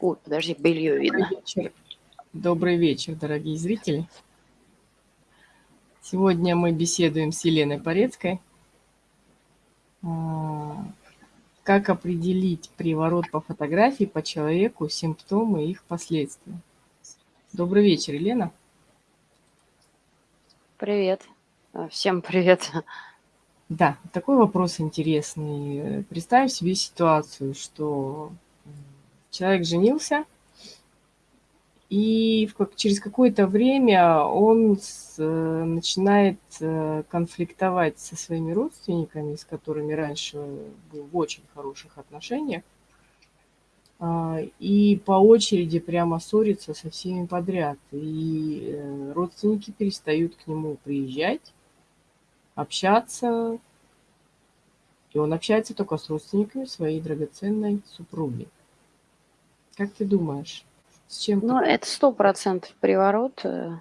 Ой, подожди, белье Добрый видно. вечер. Добрый вечер, дорогие зрители. Сегодня мы беседуем с Еленой Порецкой. А, Как определить приворот по фотографии по человеку, симптомы и их последствия. Добрый вечер, Елена. Привет. А, Всем привет. Да, такой вопрос интересный. Представь себе ситуацию, что человек женился, и через какое-то время он с- э, начинает э, конфликтовать со своими родственниками, с которыми раньше был в очень хороших отношениях, а, и по очереди прямо ссорится со всеми подряд. И э, родственники перестают к нему приезжать, общаться, и он общается только с родственниками своей драгоценной супруги. Как ты думаешь, с чем Ну, это сто процентов приворот, э,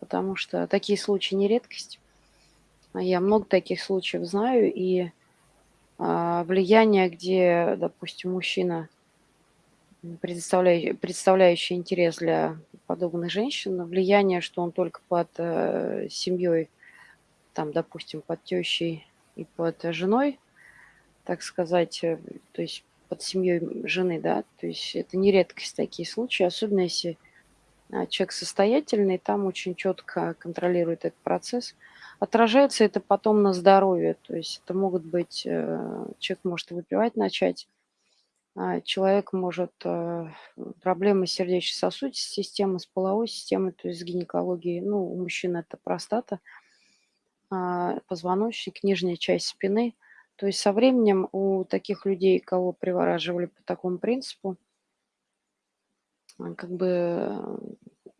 потому что такие случаи не редкость. А Я много таких случаев знаю, и а, влияние, где, допустим, мужчина, предоставляющий, представляющий интерес для подобных женщин, влияние, что он только под э, семьей, там, допустим, под тещей и под женой, так сказать, э, то есть под семьей жены, да, то есть это не редкость такие случаи, особенно если а, человек состоятельный, там очень четко контролирует этот процесс. Отражается это потом на здоровье, то есть это могут быть, э, человек может выпивать начать, а, человек может э, проблемы сердечно-сосудистой системы, с половой системой, то есть с гинекологией, ну, у мужчин это простата, а, позвоночник, нижняя часть спины. То есть со временем у таких людей, кого привораживали по такому принципу, а, как бы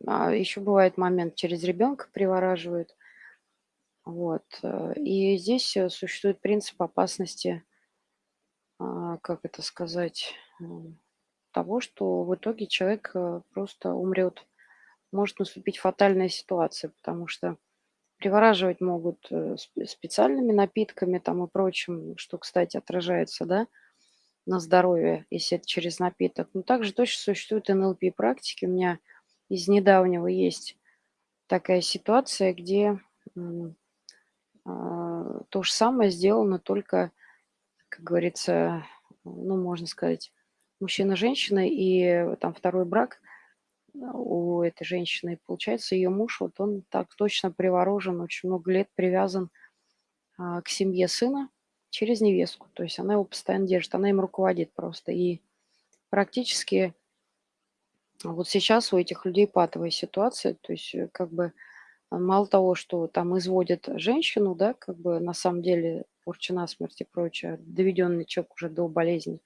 а, еще бывает момент, через ребенка привораживают. Вот. э, И здесь э, существует принцип опасности, а, как это сказать, м, того, что в итоге человек э, просто умрет. Может наступить фатальная ситуация, потому что привораживать могут э, сп- специальными напитками там и прочим, что, кстати, отражается, да, на здоровье, если это через напиток. Но также точно существуют НЛП-практики. У меня из недавнего есть такая ситуация, где а, то же самое сделано, только, как говорится, ну, можно сказать, мужчина-женщина, и там второй брак у этой женщины. Получается, ее муж, вот он так точно приворожен, очень много лет привязан а, к семье сына через невестку. То есть она его постоянно держит, она им руководит просто. И практически вот сейчас у этих людей патовая ситуация, то есть э, как бы а, мало того, что там изводят женщину, да, как бы на самом деле порча насмерть и прочее, доведенный человек уже до болезни,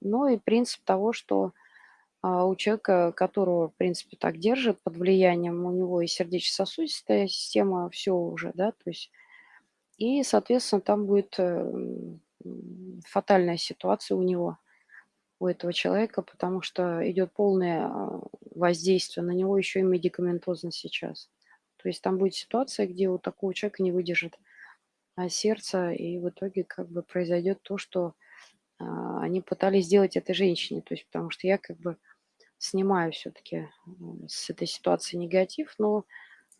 но и принцип того, что у человека, которого, в принципе, так держит под влиянием, у него и сердечно-сосудистая система, все уже, да, то есть, и, соответственно, там будет э, м, м, фатальная ситуация у него, у этого человека, потому что идет полное а, воздействие на него еще и медикаментозно сейчас. То есть там будет ситуация, где у такого человека не выдержит а, сердце, и в итоге как бы произойдет то, что а, они пытались сделать этой женщине. То есть потому что я как бы снимаю все-таки с этой ситуации негатив, но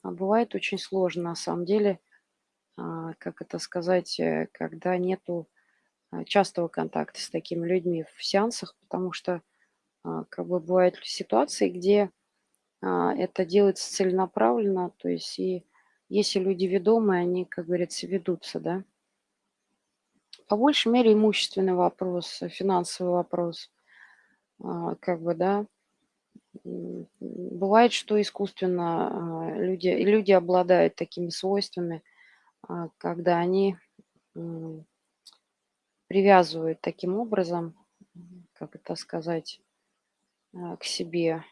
а, бывает очень сложно на самом деле, а, как это сказать, э, когда нету а, частого контакта с такими людьми в сеансах, потому что как бы бывают ситуации, где это делается целенаправленно, то есть и если люди ведомые, они, как говорится, ведутся, да. По большей мере имущественный вопрос, э, финансовый вопрос, как бы, да. Бывает, что искусственно а, люди, люди обладают такими свойствами, а, когда они привязывают таким образом, как это сказать, а, к себе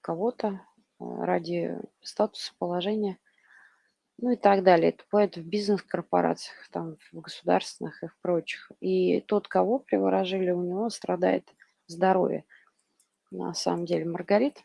кого-то ради статуса, положения, ну и так далее. Это бывает в бизнес-корпорациях, там, в государственных и в прочих. И тот, кого приворожили, у него страдает здоровье. На самом деле, Маргарит,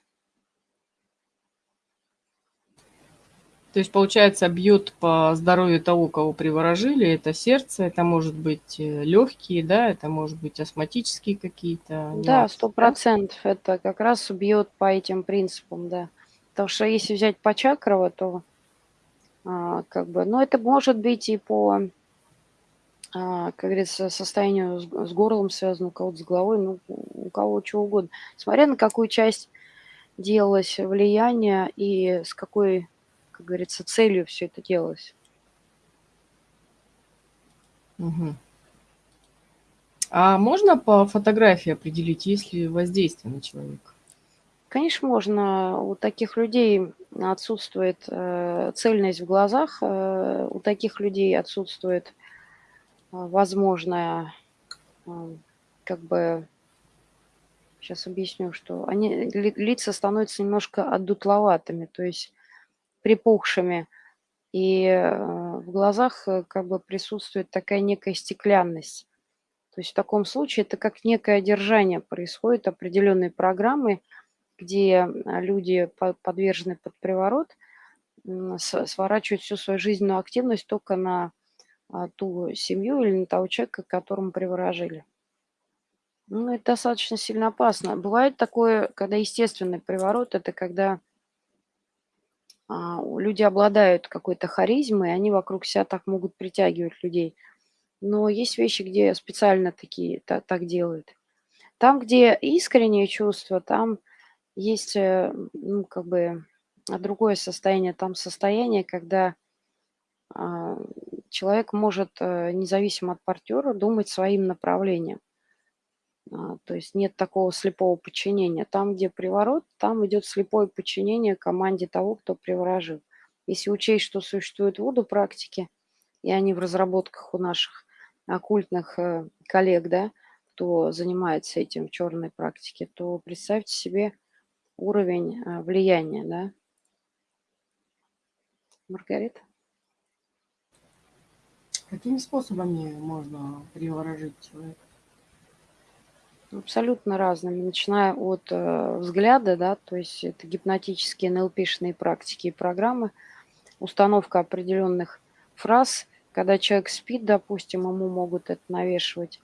То есть, получается, бьет по здоровью того, кого приворожили. Это сердце, это может быть э, легкие, да, это может быть астматические какие-то. Да, сто процентов. Это как раз бьет по этим принципам, да. Потому что если взять по чакрово, то а, как бы, ну, это может быть и по, а, как говорится, состоянию с, с горлом связано, у кого-то с головой, ну, у кого чего угодно. Смотря на какую часть делалось влияние и с какой как говорится, целью все это делалось. Угу. А можно по фотографии определить, есть ли воздействие на человека? Конечно, можно. У таких людей отсутствует э, цельность в глазах, э, у таких людей отсутствует э, возможное, э, как бы, сейчас объясню, что они, ли, лица становятся немножко отдутловатыми, то есть припухшими, и э, в глазах э, как бы присутствует такая некая стеклянность. То есть в таком случае это как некое одержание происходит определенной программы, где люди подвержены под приворот, сворачивают всю свою жизненную активность только на а, ту семью или на того человека, которому приворожили. Ну, это достаточно сильно опасно. Бывает такое, когда естественный приворот, это когда а, люди обладают какой-то харизмой, они вокруг себя так могут притягивать людей. Но есть вещи, где специально такие так, так делают. Там, где искреннее чувство, там есть, э, ну, как бы, другое состояние. Там состояние, когда а, человек может, э, независимо от партнера, думать своим направлением. А, то есть нет такого слепого подчинения. Там, где приворот, там идет слепое подчинение команде того, кто приворожил. Если учесть, что существуют воду практики, и они в разработках у наших оккультных э, коллег, да, кто занимается этим в черной практике, то представьте себе уровень э, влияния, да. Маргарита? Какими способами можно приворожить человека? Абсолютно разными, начиная от э, взгляда, да, то есть это гипнотические НЛПшные практики и программы, установка определенных фраз, когда человек спит, допустим, ему могут это навешивать,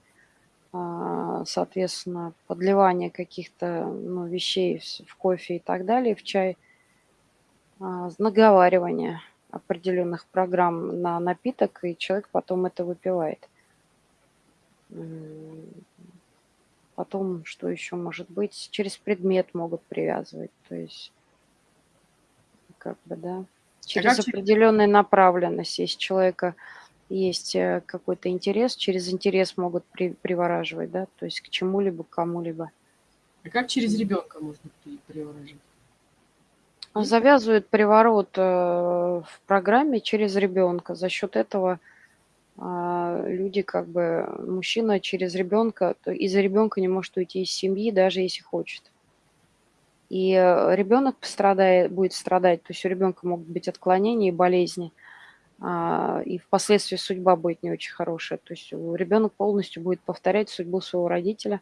э, соответственно, подливание каких-то ну, вещей в, в кофе и так далее, в чай, э, наговаривание определенных программ на напиток, и человек потом это выпивает Потом, что еще может быть, через предмет могут привязывать, то есть, как бы, да, а через а определенную направленность. Если человека есть э, какой-то интерес, через интерес могут при, привораживать, да, то есть к чему-либо, к кому-либо. А как через ребенка можно приворожить? Завязывают приворот э, в программе через ребенка. За счет этого люди как бы, мужчина через ребенка, из-за ребенка не может уйти из семьи, даже если хочет. И э, ребенок пострадает, будет страдать, то есть у ребенка могут быть отклонения и болезни, а, и впоследствии судьба будет не очень хорошая. То есть ребенок полностью будет повторять судьбу своего родителя,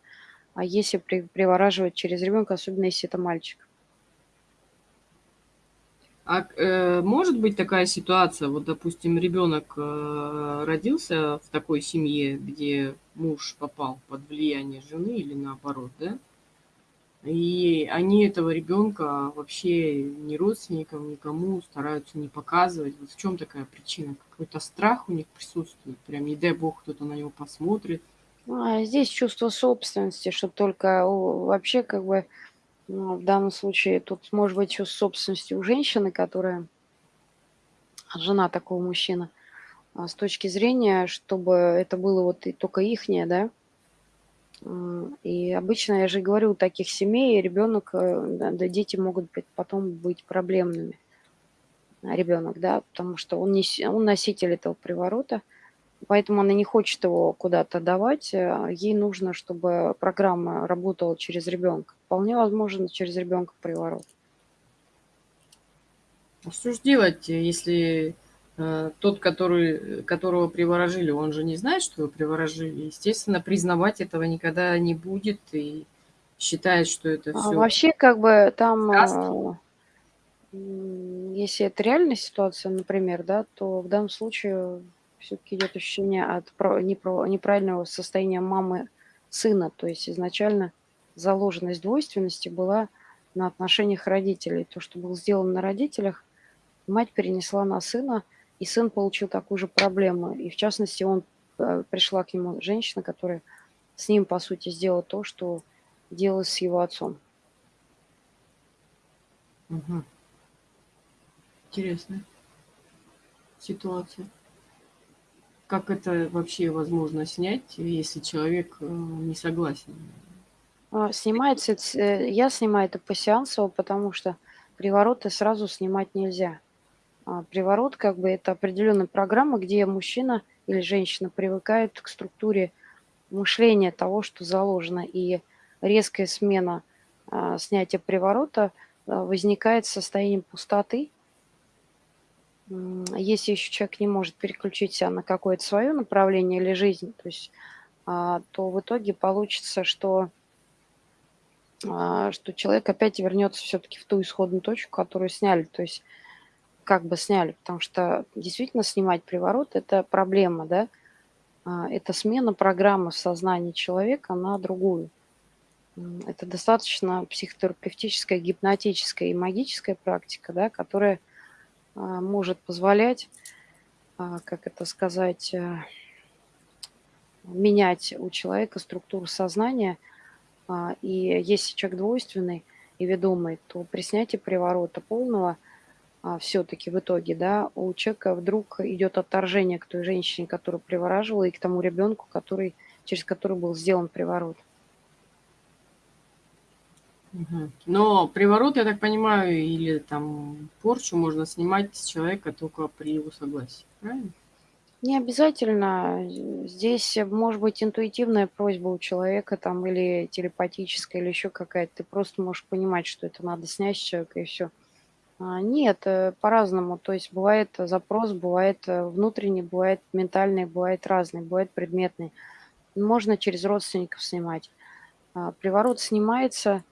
а если привораживать через ребенка, особенно если это мальчик. А э, может быть такая ситуация, вот, допустим, ребенок э, родился в такой семье, где муж попал под влияние жены или наоборот, да? И они этого ребенка вообще ни родственникам, никому стараются не показывать. Вот в чем такая причина? Какой-то страх у них присутствует? Прям, не дай бог, кто-то на него посмотрит. А здесь чувство собственности, что только вообще как бы в данном случае тут может быть еще собственности у женщины, которая жена такого мужчины, а с точки зрения, чтобы это было вот и только ихнее, да. И обычно, я же говорю, у таких семей ребенок, э, да, дети могут быть, потом быть проблемными. Ребенок, да, потому что он, не, он носитель этого приворота – Поэтому она не хочет его куда-то давать. Э, ей нужно, чтобы программа работала через ребенка. Вполне возможно, через ребенка приворот. А что же делать, если э, тот, который, которого приворожили, он же не знает, что его приворожили? Естественно, признавать этого никогда не будет и считает, что это все... А вообще, как бы там... Сказки. Если это реальная ситуация, например, да, то в данном случае все-таки идет ощущение от неправильного состояния мамы сына. То есть изначально заложенность двойственности была на отношениях родителей. То, что было сделано на родителях, мать перенесла на сына, и сын получил такую же проблему. И в частности, он э, пришла к нему женщина, которая с ним, по сути, сделала то, что делала с его отцом. Угу. Интересная ситуация. Как это вообще возможно снять, если человек э, не согласен? А, снимается, э, я снимаю это по сеансу, потому что привороты сразу снимать нельзя. А, приворот как бы это определенная программа, где мужчина или женщина привыкает к структуре мышления того, что заложено. И резкая смена а, снятия приворота возникает состоянием пустоты. Если еще человек не может переключиться на какое-то свое направление или жизнь, то, есть, то в итоге получится, что, что человек опять вернется все-таки в ту исходную точку, которую сняли. То есть как бы сняли, потому что действительно снимать приворот – это проблема, да, а, это смена программы в сознании человека на другую. Это достаточно психотерапевтическая, гипнотическая и магическая практика, да, которая а, может позволять, а, как это сказать, э, менять у человека структуру сознания. И если человек двойственный и ведомый, то при снятии приворота полного – а, все-таки в итоге, да, у человека вдруг идет отторжение к той женщине, которую привораживала, и к тому ребенку, который, через который был сделан приворот. Но приворот, я так понимаю, или там порчу можно снимать с человека только при его согласии, правильно? Не обязательно. Здесь может быть интуитивная просьба у человека там или телепатическая, или еще какая-то. Ты просто можешь понимать, что это надо снять с человека, и все. А, нет, э, по-разному. То есть бывает запрос, бывает э, внутренний, бывает ментальный, бывает разный, бывает предметный. Можно через родственников снимать. А, приворот снимается,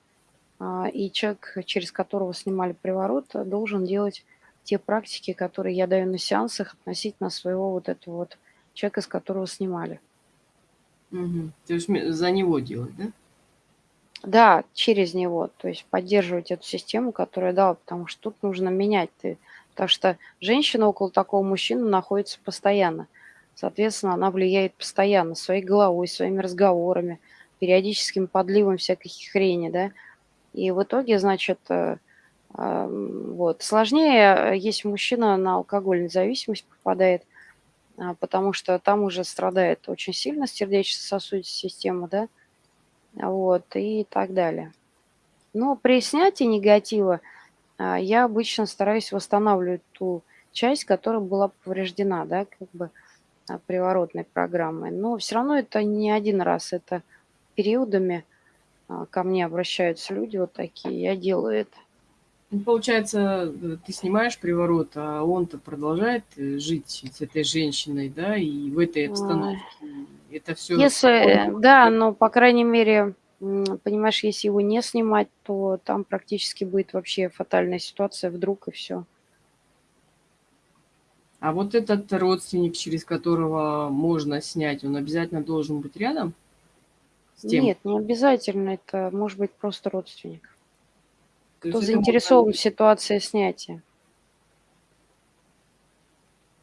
и человек, через которого снимали приворот, должен делать те практики, которые я даю на сеансах относительно своего вот этого вот человека, с которого снимали. Угу. То есть за него делать, да? Да, через него, то есть поддерживать эту систему, которая дала, потому что тут нужно менять. Ты, потому что женщина около такого мужчины находится постоянно. Соответственно, она влияет постоянно своей головой, своими разговорами, периодическим подливом всякой хрени, да. И в итоге, значит, э, вот. Сложнее, если мужчина на алкогольную зависимость попадает, а, потому что там уже страдает очень сильно сердечно-сосудистая система, да, вот, и так далее. Но при снятии негатива а, я обычно стараюсь восстанавливать ту часть, которая была повреждена, да, как бы а, приворотной программой. Но все равно это не один раз, это периодами ко мне обращаются люди вот такие, я делаю это. Ну, получается, э, ты снимаешь приворот, а он-то продолжает э, жить с этой женщиной, да, и в этой обстановке это все... Если, да, но, по крайней мере, понимаешь, если его не снимать, то там практически будет вообще фатальная ситуация, вдруг и все. А вот этот родственник, через которого можно снять, он обязательно должен быть рядом? С тем? Нет, не обязательно. Это может быть просто родственник. То Кто заинтересован можно... в ситуации снятия.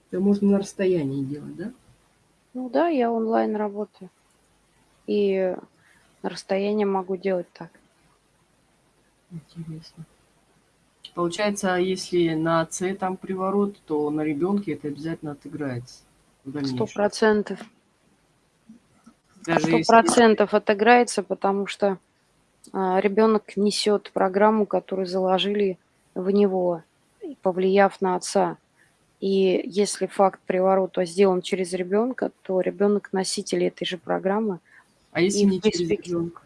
Это можно на расстоянии делать, да? Ну да, я онлайн работаю. И на расстоянии могу делать так. Интересно. Получается, если на отце там приворот, то на ребенке это обязательно отыграется. Сто процентов. Сто процентов отыграется, потому что а, ребенок несет программу, которую заложили в него, повлияв на отца. И если факт приворота сделан через ребенка, то ребенок носитель этой же программы. А если и не через ребенка?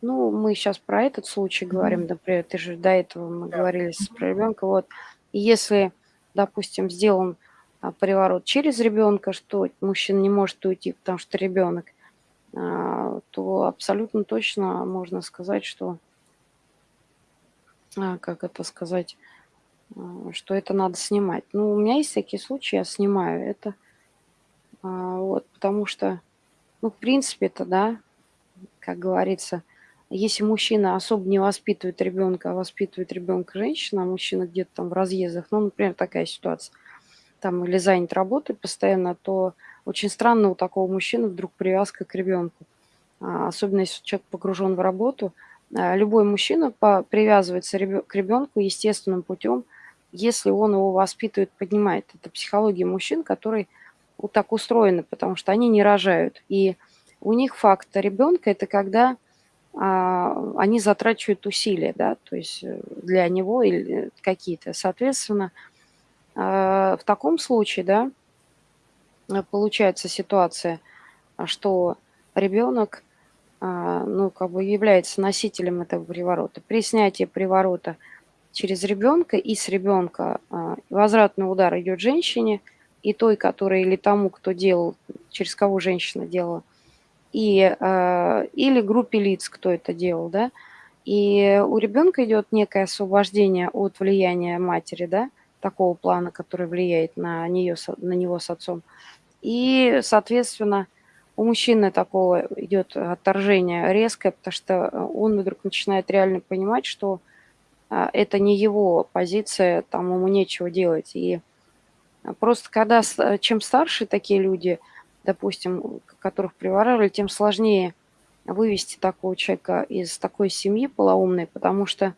Ну, мы сейчас про этот случай говорим, например, ты же до этого мы да. говорили про ребенка. Вот. И если, допустим, сделан а, приворот через ребенка, что мужчина не может уйти, потому что ребенок, то абсолютно точно можно сказать, что, а, как это сказать, а, что это надо снимать. Ну, у меня есть такие случаи, я снимаю это. А, вот, потому что, ну, в принципе-то, да, как говорится, если мужчина особо не воспитывает ребенка, а воспитывает ребенка женщина, а мужчина где-то там в разъездах, ну, например, такая ситуация, там или занят работой постоянно, то очень странно у такого мужчины вдруг привязка к ребенку. А, особенно если человек погружен в работу. А, любой мужчина привязывается к ребенку естественным путем, если он его воспитывает, поднимает. Это психология мужчин, которые вот так устроены, потому что они не рожают. И у них факт ребенка – это когда а, они затрачивают усилия, да, то есть э, для него или какие-то. Соответственно, в таком случае, да, получается ситуация, что ребенок, а, ну, как бы является носителем этого приворота. При снятии приворота через ребенка и с ребенка возвратный удар идет женщине – и той, которая или тому, кто делал, через кого женщина делала, и, э, или группе лиц, кто это делал, да, и у ребенка идет некое освобождение от влияния матери, да, такого плана, который влияет на, нее, на него с отцом. И, соответственно, у мужчины такого идет отторжение резкое, потому что он вдруг начинает реально понимать, что э, это не его позиция, там ему нечего делать. И а просто когда, чем старше такие люди, допустим, которых приворовали, тем сложнее вывести такого человека из такой семьи полоумной, потому что,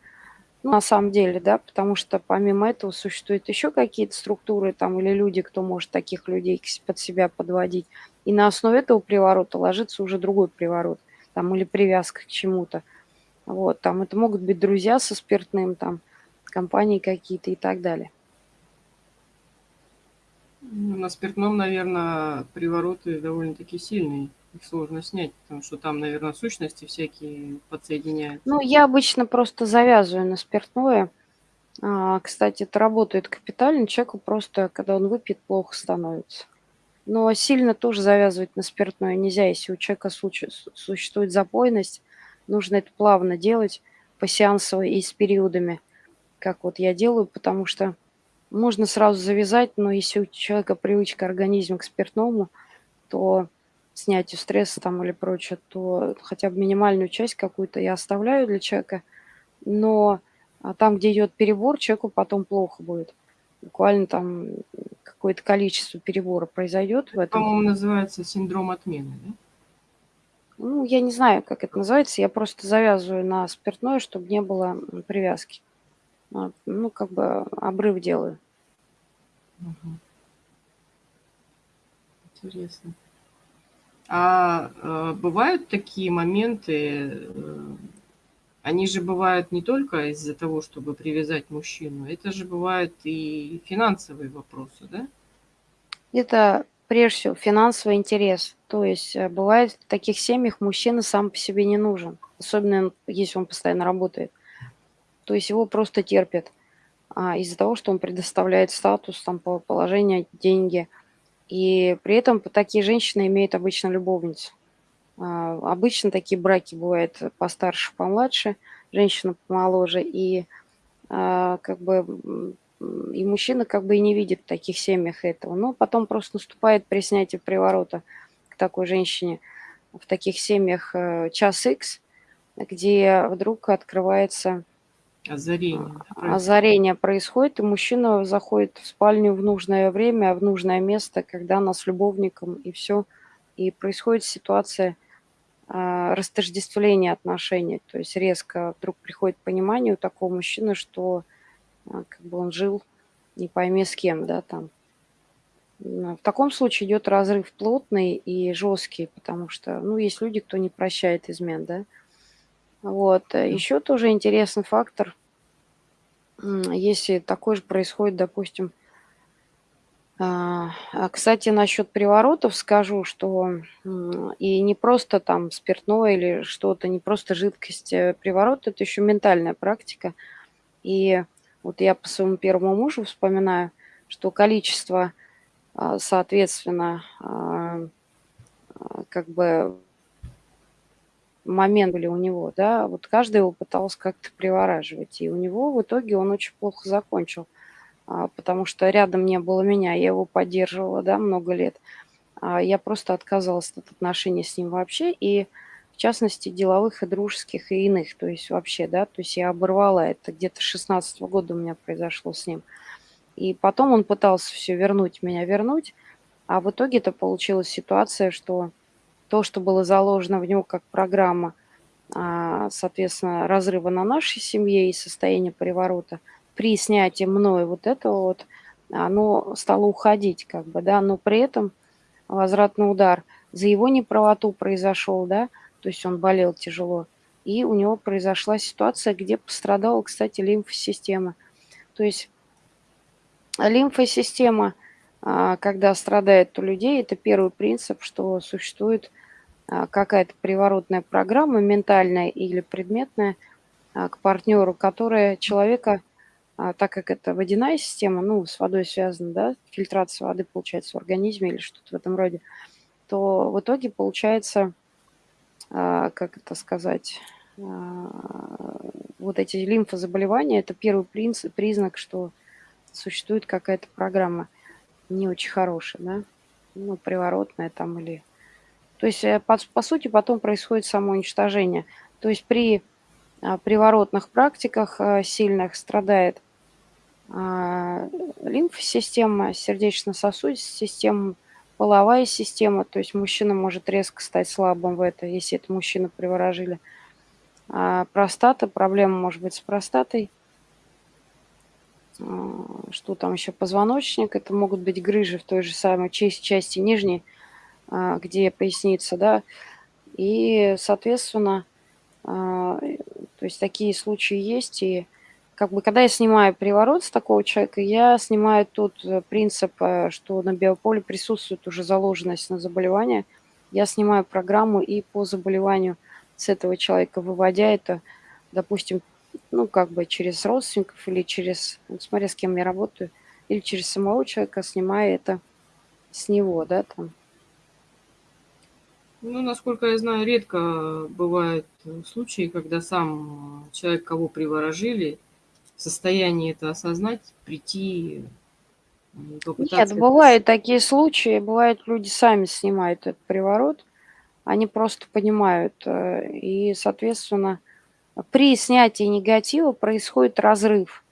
ну, на самом деле, да, потому что помимо этого существуют еще какие-то структуры там или люди, кто может таких людей под себя подводить. И на основе этого приворота ложится уже другой приворот, там, или привязка к чему-то. Вот, там это могут быть друзья со спиртным, там, компании какие-то и так далее. Ну, на спиртном, наверное, привороты довольно-таки сильные. Их сложно снять, потому что там, наверное, сущности всякие подсоединяются. Ну, я обычно просто завязываю на спиртное. А, кстати, это работает капитально. Человеку просто, когда он выпьет, плохо становится. Но сильно тоже завязывать на спиртное нельзя. Если у человека существует запойность, нужно это плавно делать, посеансово и с периодами, как вот я делаю, потому что можно сразу завязать, но если у человека привычка организма к спиртному, то снятию стресса там или прочее, то хотя бы минимальную часть какую-то я оставляю для человека, но а там, где идет перебор, человеку потом плохо будет. Буквально там какое-то количество перебора произойдет в этом. По-моему, называется синдром отмены, да? Ну, я не знаю, как это называется. Я просто завязываю на спиртное, чтобы не было привязки. А, ну, как бы обрыв делаю. Угу. Интересно. А э, бывают такие моменты, э, они же бывают не только из-за того, чтобы привязать мужчину, это же бывают и финансовые вопросы, да? Это прежде всего финансовый интерес. То есть э, бывает в таких семьях мужчина сам по себе не нужен, особенно если он постоянно работает. То есть его просто терпят а, из-за того, что он предоставляет статус, там, положение, деньги. И при этом такие женщины имеют обычно любовницу. А, обычно такие браки бывают постарше, помладше, женщина помоложе. И а, как бы и мужчина как бы и не видит в таких семьях этого. Но потом просто наступает при снятии приворота к такой женщине в таких семьях э, час X, где вдруг открывается Озарение. А, озарение происходит, и мужчина заходит в спальню в нужное время, в нужное место, когда она с любовником, и все. И происходит ситуация э, растождествления отношений. То есть резко вдруг приходит понимание у такого мужчины, что э, как бы он жил не пойми с кем, да, там. В таком случае идет разрыв плотный и жесткий, потому что, ну, есть люди, кто не прощает измен, да. Вот. Еще тоже интересный фактор, если такое же происходит, допустим, а, а, кстати, насчет приворотов скажу, что и не просто там спиртное или что-то, не просто жидкость. Э, приворот – это еще ментальная практика. И вот я по своему первому мужу вспоминаю, что количество, а, соответственно, как бы момент были у него, да, вот каждый его пытался как-то привораживать, и у него в итоге он очень плохо закончил. а, потому что рядом не было меня, я его поддерживала, да, много лет. А, я просто отказалась от отношений с ним вообще, и в частности деловых и дружеских и иных, то есть вообще, да, то есть я оборвала это, где-то 16 -го года у меня произошло с ним. И потом он пытался все вернуть, меня вернуть, а в итоге это получилась ситуация, что то, что было заложено в него как программа, а, соответственно, разрыва на нашей семье и состояния приворота, при снятии мной вот этого вот, оно стало уходить, как бы, да, но при этом возвратный удар за его неправоту произошел, да, то есть он болел тяжело, и у него произошла ситуация, где пострадала, кстати, лимфосистема. То есть лимфосистема, а, когда страдает у людей, это первый принцип, что существует какая-то приворотная программа, ментальная или предметная, а, к партнеру, которая человека, так как это водяная система, ну, с водой связана, да, фильтрация воды получается в организме или что-то в этом роде, то в итоге получается, как это сказать, вот эти лимфозаболевания, это первый принцип, признак, что существует какая-то программа не очень хорошая, да, ну, приворотная там или... То есть, э, по, по сути, потом происходит самоуничтожение. То есть при а, приворотных практиках а, сильных страдает а, лимфосистема, сердечно-сосудистая система, половая система, то есть мужчина может резко стать слабым в это, если это мужчина приворожили. А простата, проблема может быть с простатой, что там еще, позвоночник, это могут быть грыжи в той же самой части нижней, а, где поясница, да, и, соответственно, а, то есть такие случаи есть, и как бы когда я снимаю приворот с такого человека, я снимаю тот э, принцип, э, что на биополе присутствует уже заложенность на заболевание, я снимаю программу и по заболеванию с этого человека, выводя это, допустим, ну, как бы через родственников или через, вот смотря с кем я работаю, или через самого человека, снимая это с него, да, там. Ну, насколько я знаю, редко бывают случаи, когда сам человек, кого приворожили, в состоянии это осознать, прийти, Нет, бывают такие случаи, бывают люди сами снимают этот приворот, они просто понимают, э, и, соответственно, при снятии негатива происходит разрыв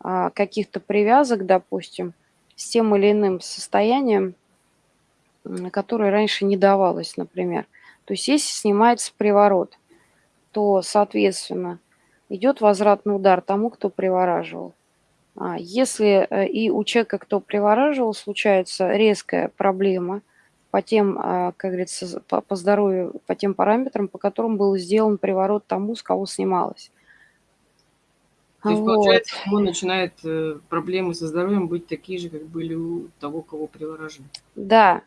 а, каких-то привязок, допустим, с тем или иным состоянием, которое раньше не давалось, например. То есть если снимается приворот, то, соответственно, идет возвратный удар тому, кто привораживал. А если э, и у человека, кто привораживал, случается резкая проблема – по тем, а, как говорится, по, здоровью, по тем параметрам, по которым был сделан приворот тому, с кого снималось. То есть, вот. получается, у него начинают э, проблемы со здоровьем быть такие же, как были у того, кого приворожили. Да.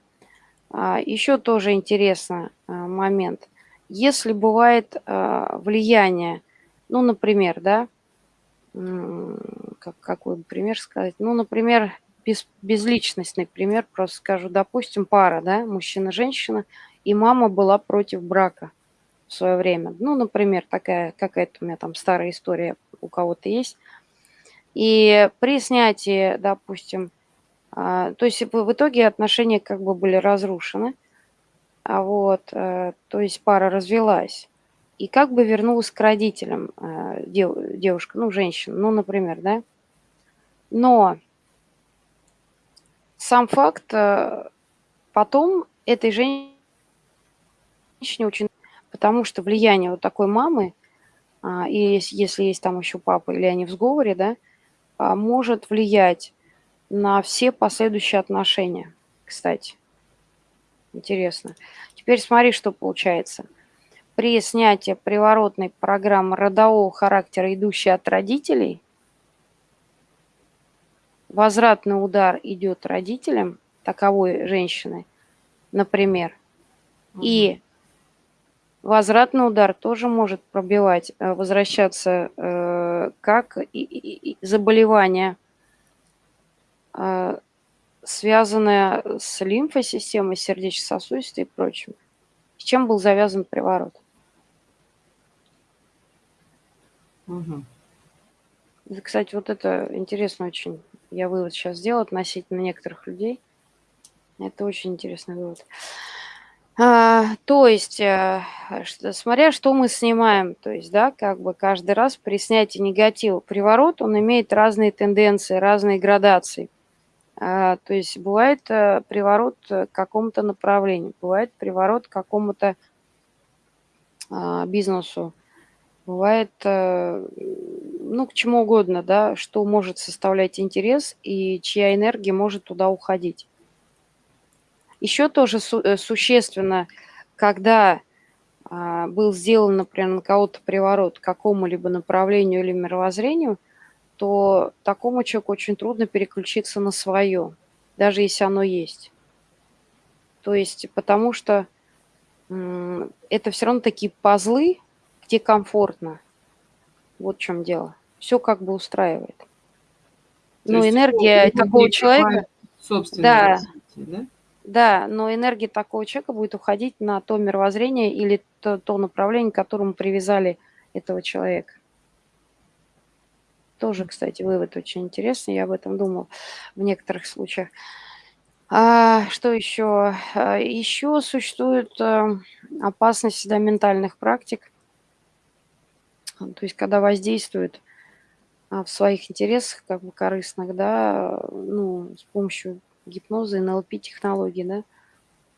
А, еще тоже интересный а, момент. Если бывает влияние, ну, например, да, как, какой пример сказать? Ну, например, без, безличностный пример, просто скажу, допустим, пара, да, мужчина-женщина, и мама была против брака в свое время. Ну, например, такая какая-то у меня там старая история у кого-то есть. И при снятии, допустим, а, то есть в итоге отношения как бы были разрушены, а вот, а, то есть пара развелась. И как бы вернулась к родителям а, дев, девушка, ну, женщина, ну, например, да. Но сам факт, э, потом этой женщине очень... Потому что влияние вот такой мамы, а, и если есть там еще папа или они в сговоре, да, а, может влиять на все последующие отношения, кстати. Интересно. Теперь смотри, что получается. При снятии приворотной программы родового характера, идущей от родителей – возвратный удар идет родителям таковой женщины, например, угу. и возвратный удар тоже может пробивать, э, возвращаться э, как и, и, и заболевание, э, связанное с лимфосистемой, сердечно-сосудистой и прочим. С чем был завязан приворот? Угу. Кстати, вот это интересно очень я вывод сейчас сделал относительно некоторых людей. Это очень интересный вывод. А, то есть, а, что, смотря что мы снимаем, то есть, да, как бы каждый раз при снятии негатива приворот, он имеет разные тенденции, разные градации. А, то есть бывает а, приворот к какому-то направлению, бывает приворот к какому-то а, бизнесу, бывает, а, ну, к чему угодно, да, что может составлять интерес и чья энергия может туда уходить. Еще тоже су э, существенно, когда а, был сделан, например, на кого-то приворот к какому-либо направлению или мировоззрению, то такому человеку очень трудно переключиться на свое, даже если оно есть. То есть потому что это все равно такие пазлы, где комфортно. Вот в чем дело. Все как бы устраивает. То но энергия такого человека... Да, развитие, да? Да, но энергия такого человека будет уходить на то мировоззрение или то, то направление, к которому привязали этого человека. Тоже, кстати, вывод очень интересный, я об этом думал в некоторых случаях. А, что еще? А, еще существует э, опасность да, ментальных практик, то есть когда воздействуют а, в своих интересах, как бы корыстных, да, ну, с помощью гипноза и НЛП-технологий, да,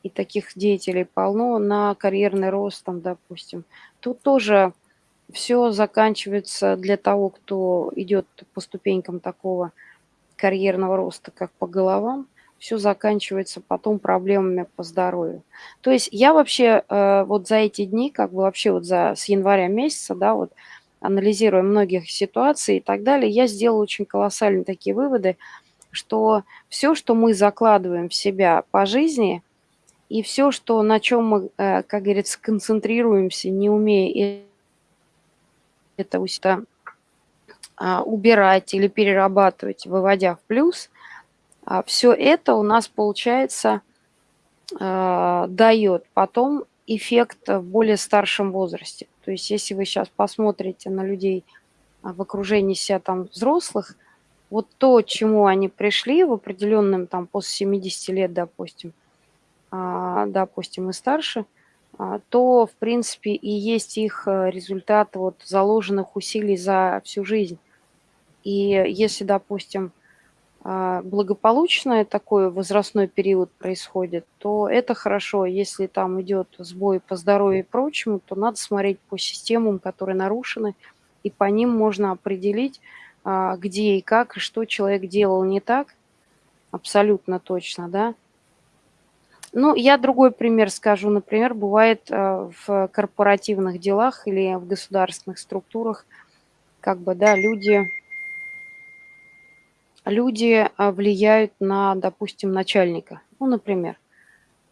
и таких деятелей полно на карьерный рост, там, допустим. Тут тоже все заканчивается для того, кто идет по ступенькам такого карьерного роста, как по головам, все заканчивается потом проблемами по здоровью. То есть я вообще э, вот за эти дни, как бы вообще вот за, с января месяца, да, вот анализируя многих ситуаций и так далее, я сделала очень колоссальные такие выводы, что все, что мы закладываем в себя по жизни, и все, что, на чем мы, э, как говорится, концентрируемся, не умея это у себя а, убирать или перерабатывать, выводя в плюс, а, все это у нас, получается, а, дает потом эффект в более старшем возрасте. То есть если вы сейчас посмотрите на людей в окружении себя там взрослых, вот то, чему они пришли в определенном, там, после 70 лет, допустим, а, допустим, и старше, а, то, в принципе, и есть их э, результат вот заложенных усилий за всю жизнь. И если, допустим, а, благополучный такой возрастной период происходит, то это хорошо. Если там идет сбой по здоровью и прочему, то надо смотреть по системам, которые нарушены, и по ним можно определить, а, где и как, и что человек делал не так, абсолютно точно, да. Ну, я другой пример скажу. Например, бывает а, в корпоративных делах или в государственных структурах, как бы, да, люди, люди а, влияют на, допустим, начальника, ну, например.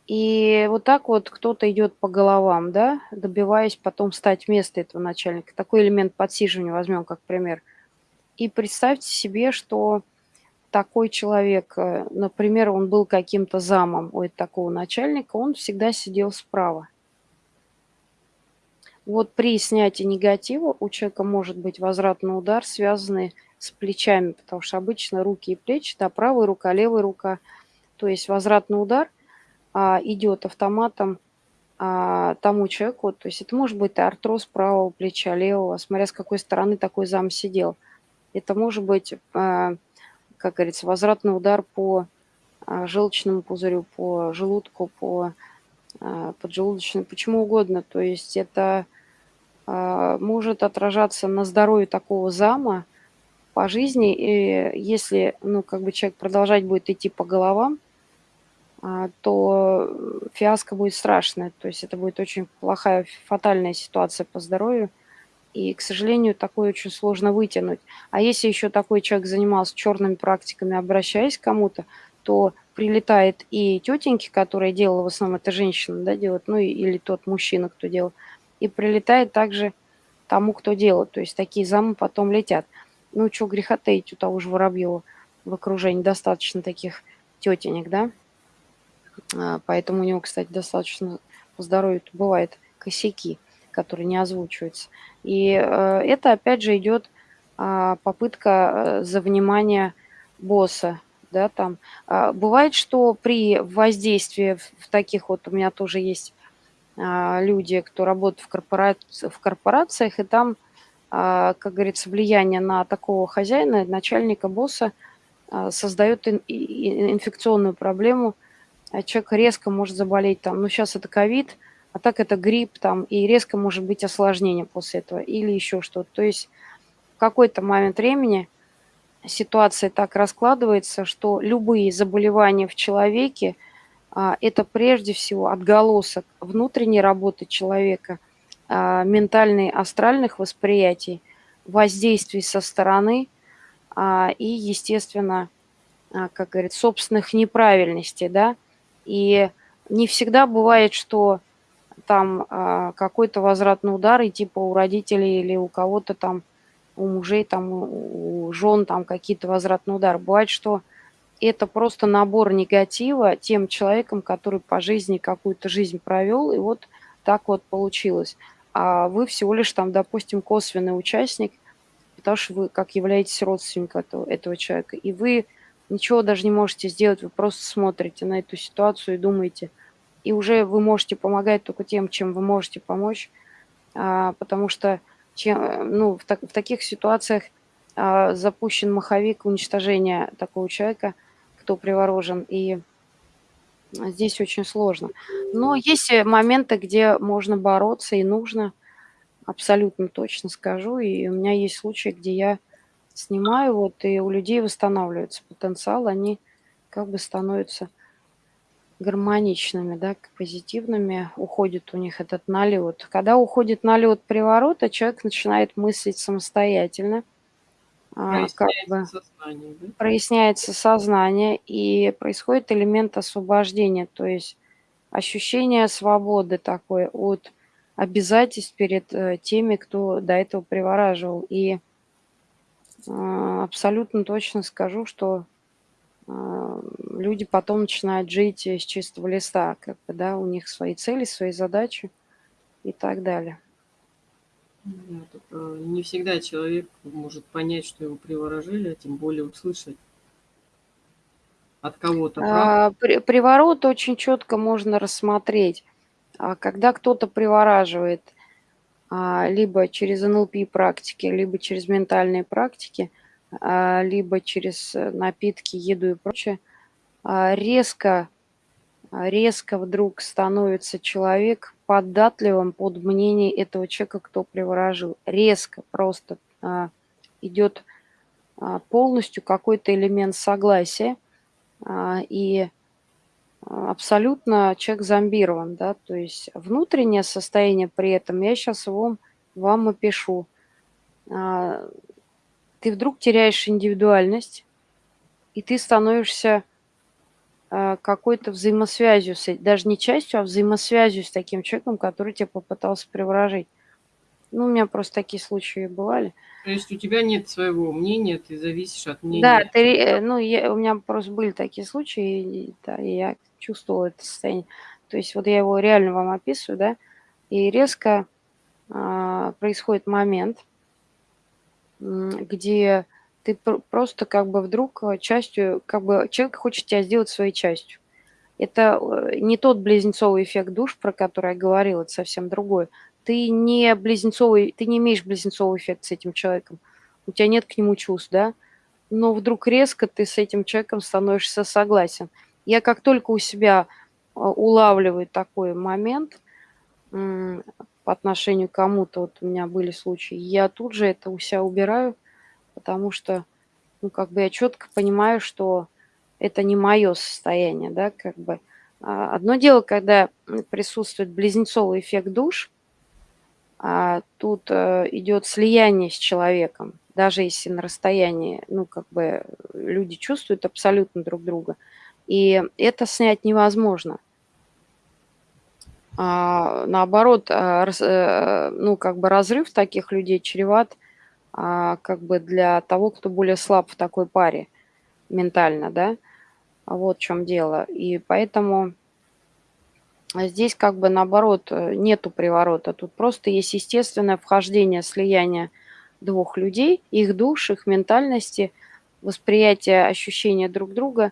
И вот так вот кто-то идет по головам, да, добиваясь потом стать вместо этого начальника. Такой элемент подсиживания возьмем как пример – и представьте себе, что такой человек, э, например, он был каким-то замом у такого начальника, он всегда сидел справа. Вот при снятии негатива у человека может быть возвратный удар, связанный с плечами, потому что обычно руки и плечи, да, правая рука, левая рука. То есть возвратный удар а, идет автоматом а, тому человеку, то есть это может быть артроз правого плеча, левого, смотря с какой стороны такой зам сидел – это может быть, а, как говорится, возвратный удар по а, желчному пузырю, по желудку, по а, поджелудочному, почему угодно. То есть это может отражаться на здоровье такого зама по жизни. И если ну, как бы человек продолжать будет идти по головам, то фиаско будет страшная. То есть это будет очень плохая, фатальная ситуация по здоровью. И, к сожалению, такое очень сложно вытянуть. А если еще такой человек занимался черными практиками, обращаясь к кому-то, то прилетает и тетеньки, которые делала, в основном это женщина, да, делает, ну или тот мужчина, кто делал, и прилетает также тому, кто делает. То есть такие замы потом летят. Ну, что греха таить, у того же Воробьева в окружении достаточно таких тетенек, да. А, поэтому у него, кстати, достаточно по здоровью бывает косяки которые не озвучиваются. И э, это, опять же, идет а, попытка э, за внимание босса, да, там. А, бывает, что при воздействии в таких вот, у меня тоже есть, а, люди, кто работает в корпора в корпорациях, и там, как говорится, влияние на такого хозяина, начальника, босса, и инфекционную проблему. Человек резко может заболеть там, ну, щас это ковид, а так это грипп там, и резко может быть осложнение после этого или ещё что-то. То есть в какой-то момент времени ситуация так раскладывается, что любые заболевания в человеке, а, это прежде всего отголосок внутренней работы человека, а, ментальный-астральных восприятий, воздействий со стороны, а, и, естественно, как говорится, собственных неправильностей, да. И не всегда бывает, что там, а, какой-то возвратный удар, и типа у родителей или у кого-то там, у мужей, там, у жен там какие-то возвратные удары. Бывает, что это просто набор негатива тем человеком, который по жизни какую-то жизнь провёл, и вот так вот получилось. А вы всего лишь там, допустим, косвенный участник, потому что вы как являетесь родственником этого этого человека, и вы ничего даже не можете сделать, вы просто смотрите на эту ситуацию и думаете. И уже вы можете помогать тока тем, чем вы можете помочь, а, потому что чем ну, в так в таких ситуациях, а, запущен маховик уничтожения такого человека, кто приворожен, и здесь очень сложно. Но есть, моменты, где можно бороться и нужно, абсолютно точно скажу. И у меня есть случаи, где я снимаю вот, и у людей восстанавливается потенциал, они как бы становятся гармоничными, да, позитивными, уходит у них этот налёт. Когда уходит налёт приворота, человек начинает мыслить самостоятельно. А, как бы Проясняется сознание, да? проясняется сознание, и происходит элемент освобождения, то есть ощущение свободы такой от обязательств перед, э, теми, кто до этого привораживал. И, а, абсолютно точно скажу, что, люди потом начинают жить, э, с чистого листа, как бы, да, у них свои цели, свои задачи и так далее. Да, тока не всегда человек может понять, что его приворожили, а тем более услышать от кого-то. А, при приворот очень чётко можно рассмотреть. А, когда кто-то привораживает, а, либо через НЛП практики, либо через ментальные практики, либо через, э, напитки, еду и прочее, а, резко резко вдруг становится человек податливым под мнение этого человека, кто приворожил. Резко просто, а, идёт, а, полностью какой-то элемент согласия, а, и, а, абсолютно человек зомбирован, да. То есть внутреннее состояние при этом я щас вам вам опишу. Ты вдруг теряешь индивидуальность, и ты становишься, а, какой-то взаимосвязью с э даже не частью, а взаимосвязью с таким человеком, который тя попытался приворожить. Ну, у меня просто такие случаи бывали. То есть у тебя нет своего мнения, ты зависишь от Да, мнения ты, э, ну, я у меня просто были такие случаи, и да, и я чувствовала это состояние. То есть вот я его реально вам описываю, да, и резко, а, происходит момент где ты пр просто как бы вдруг, э, частью как бы человек хочет тя сделать своей частью. Это, э, не тот близнецовый эффект душ, про который я говорила, это совсем другое. Ты не близнецовый ты не имеешь близнецовый эффект с этим человеком, у тя нет к нему чувств, да, но вдруг резко ты с этим человеком становишься согласен. Я как только у себя, а, улавливаю такой момент, по отношению к кому-то, вот у меня были случаи, я тут же это у ся убираю, потому что, ну, как бы я чётко понимаю, что это не моё состояние, да, как бы. А, одно дело, когда, присутствует близнецовый эффект душ, а, тут, э, идёт слияние с человеком, даже если на расстоянии, ну, как бы люди чувствуют абсолютно друг друга, и это снять невозможно. А, наоборот, а, э, ну, как бы разрыв таких людей чреват, а, как бы для того, кто более слаб в такой паре ментально, да. Вот в чём дело. И поэтому здесь как бы наоборот, э, нету приворота. Тут просто есть естественное вхождение, слияние двух людей, их душ, их ментальности, восприятие, ощущение друг друга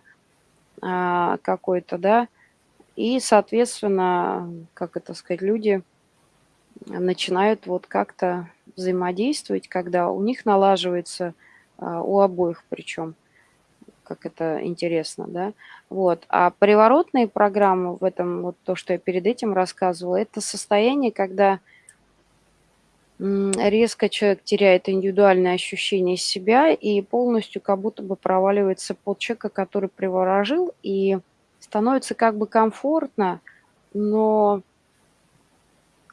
какой-то, да, и, соответственно, как это сказать, люди начинают вот как-то взаимодействовать, когда у них налаживается, а, у обоих причем, как это интересно, да. Вот. А приворотные программы в этом, вот то, что я перед этим рассказывала, это состояние, когда резко человек теряет индивидуальное ощущение себя и полностью как будто бы проваливается под человека, который приворожил, и становится как бы комфортно, но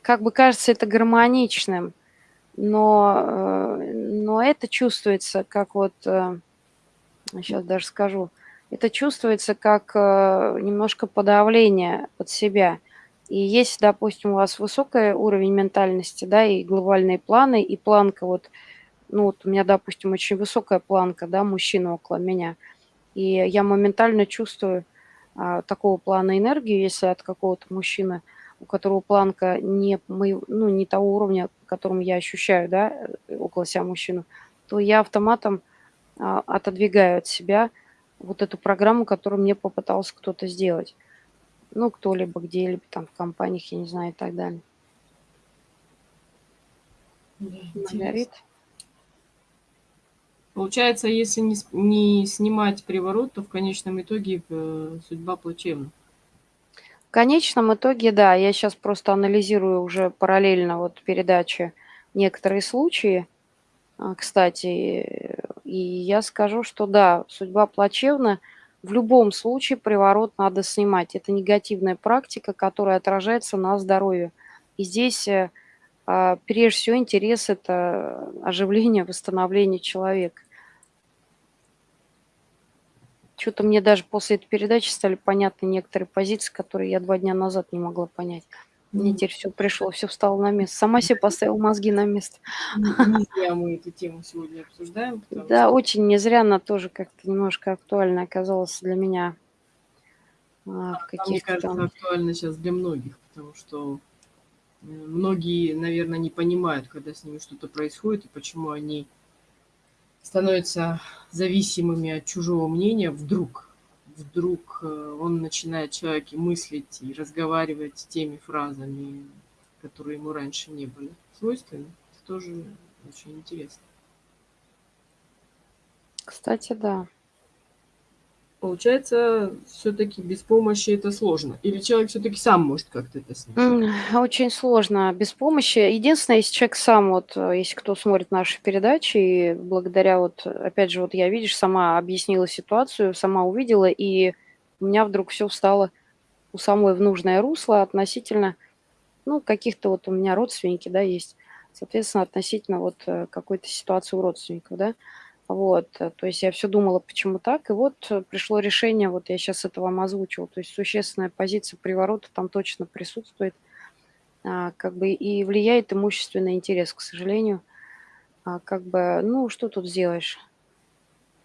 как бы кажется это гармоничным, но, э, но это чувствуется как вот, сейчас э, даже скажу, это чувствуется как э, немножко подавление под себя. И если, допустим, у вас высокий уровень ментальности, да, и глобальные планы, и планка вот, ну вот у меня, допустим, очень высокая планка, да, мужчина около меня, и я моментально чувствую такого плана энергию, если от какого-то мужчины, у которого планка не, мой, ну, не того уровня, которым я ощущаю, да, около себя мужчину, то я автоматом а, отодвигаю от себя вот эту программу, которую мне попытался кто-то сделать. Ну, кто-либо, где-либо там в компаниях, я не знаю, и так далее. Да, Маргарит? Получается, если не, не снимать приворот, то в конечном итоге э, судьба плачевна. В конечном итоге, да, я сейчас просто анализирую уже параллельно вот передачи некоторые случаи, а, кстати, и я скажу, что да, судьба плачевна – в любом случае приворот надо снимать. Это негативная практика, которая отражается на здоровье. И здесь э, а, прежде всего интерес – это оживление, восстановление человека. Что-то мне даже после этой передачи стали понятны некоторые позиции, которые я два дня назад не могла понять. Мне теперь все пришло, все встало на место. Сама себе поставила мозги на место. Не зря мы эту тему сегодня обсуждаем. Да, что... очень не зря она тоже как-то немножко актуальна оказалась для меня. А, мне кажется, там... актуально сейчас для многих, потому что э, многие, наверное, не понимают, когда с ними что-то происходит, и почему они становятся зависимыми от чужого мнения вдруг вдруг э, он начинает человек мыслить и разговаривать теми фразами, которые ему раньше не были свойственны, это тоже очень интересно. Кстати, да. Получается, все-таки без помощи это сложно. Или человек все-таки сам может как-то это снять? Очень сложно без помощи. Единственное, если человек сам, вот, э, если кто смотрит наши передачи, и благодаря вот, опять же, вот я, видишь, сама объяснила ситуацию, сама увидела, и у меня вдруг все встало у самой в нужное русло относительно, ну, каких-то вот у меня родственники, да, есть, соответственно, относительно вот э, какой-то ситуации у родственников, да, вот, э, то есть я все думала, почему так, и вот э, пришло решение, вот я сейчас это вам озвучила, то есть существенная позиция приворота там точно присутствует, а, как бы и влияет имущественный интерес, к сожалению. А, как бы, ну, что тут сделаешь?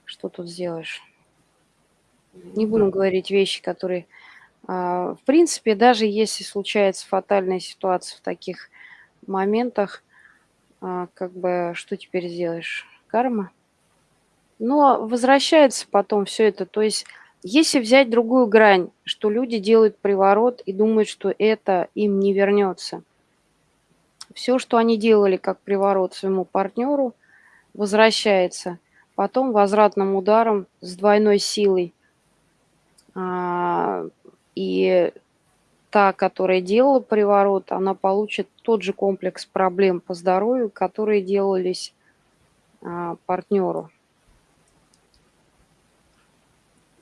Что тут сделаешь? Не будем говорить вещи, которые... А, в принципе, даже если случается фатальная ситуация в таких моментах, как бы, что теперь сделаешь? Карма? Но возвращается потом все это. То есть если взять другую грань, что люди делают приворот и думают, что это им не вернется. Все, что они делали как приворот своему партнеру, возвращается. Потом возвратным ударом с двойной силой. А, и та, которая делала приворот, она получит тот же комплекс проблем по здоровью, которые делались а, партнеру.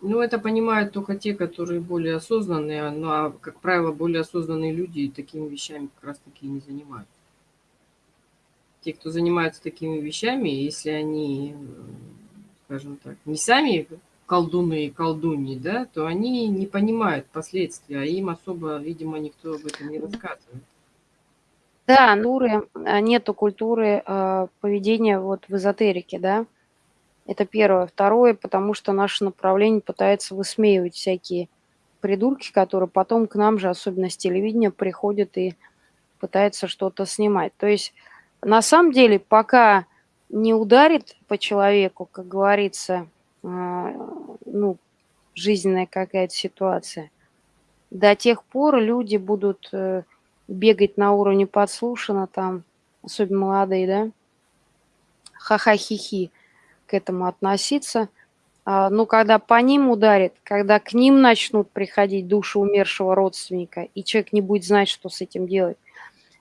Ну, это понимают только те, которые более осознанные, ну, а, как правило, более осознанные люди такими вещами как раз-таки не занимаются. Те, кто занимается такими вещами, если они, скажем так, не сами колдуны и колдуньи, да, то они не понимают последствия, а им особо, видимо, никто об этом не рассказывает. Да, культуры, а, нету культуры э, поведения вот в эзотерике, да, это первое. Второе, потому что наше направление пытается высмеивать всякие придурки, которые потом к нам же, особенно с телевидения, приходят и пытаются что-то снимать. То есть на самом деле, пока не ударит по человеку, как говорится, а, ну, жизненная какая-то ситуация. До тех пор люди будут э, бегать на уровне подслушано там, особенно молодые, да, ха-ха-хи-хи к этому относиться. А, но когда по ним ударит, когда к ним начнут приходить души умершего родственника, и человек не будет знать, что с этим делать,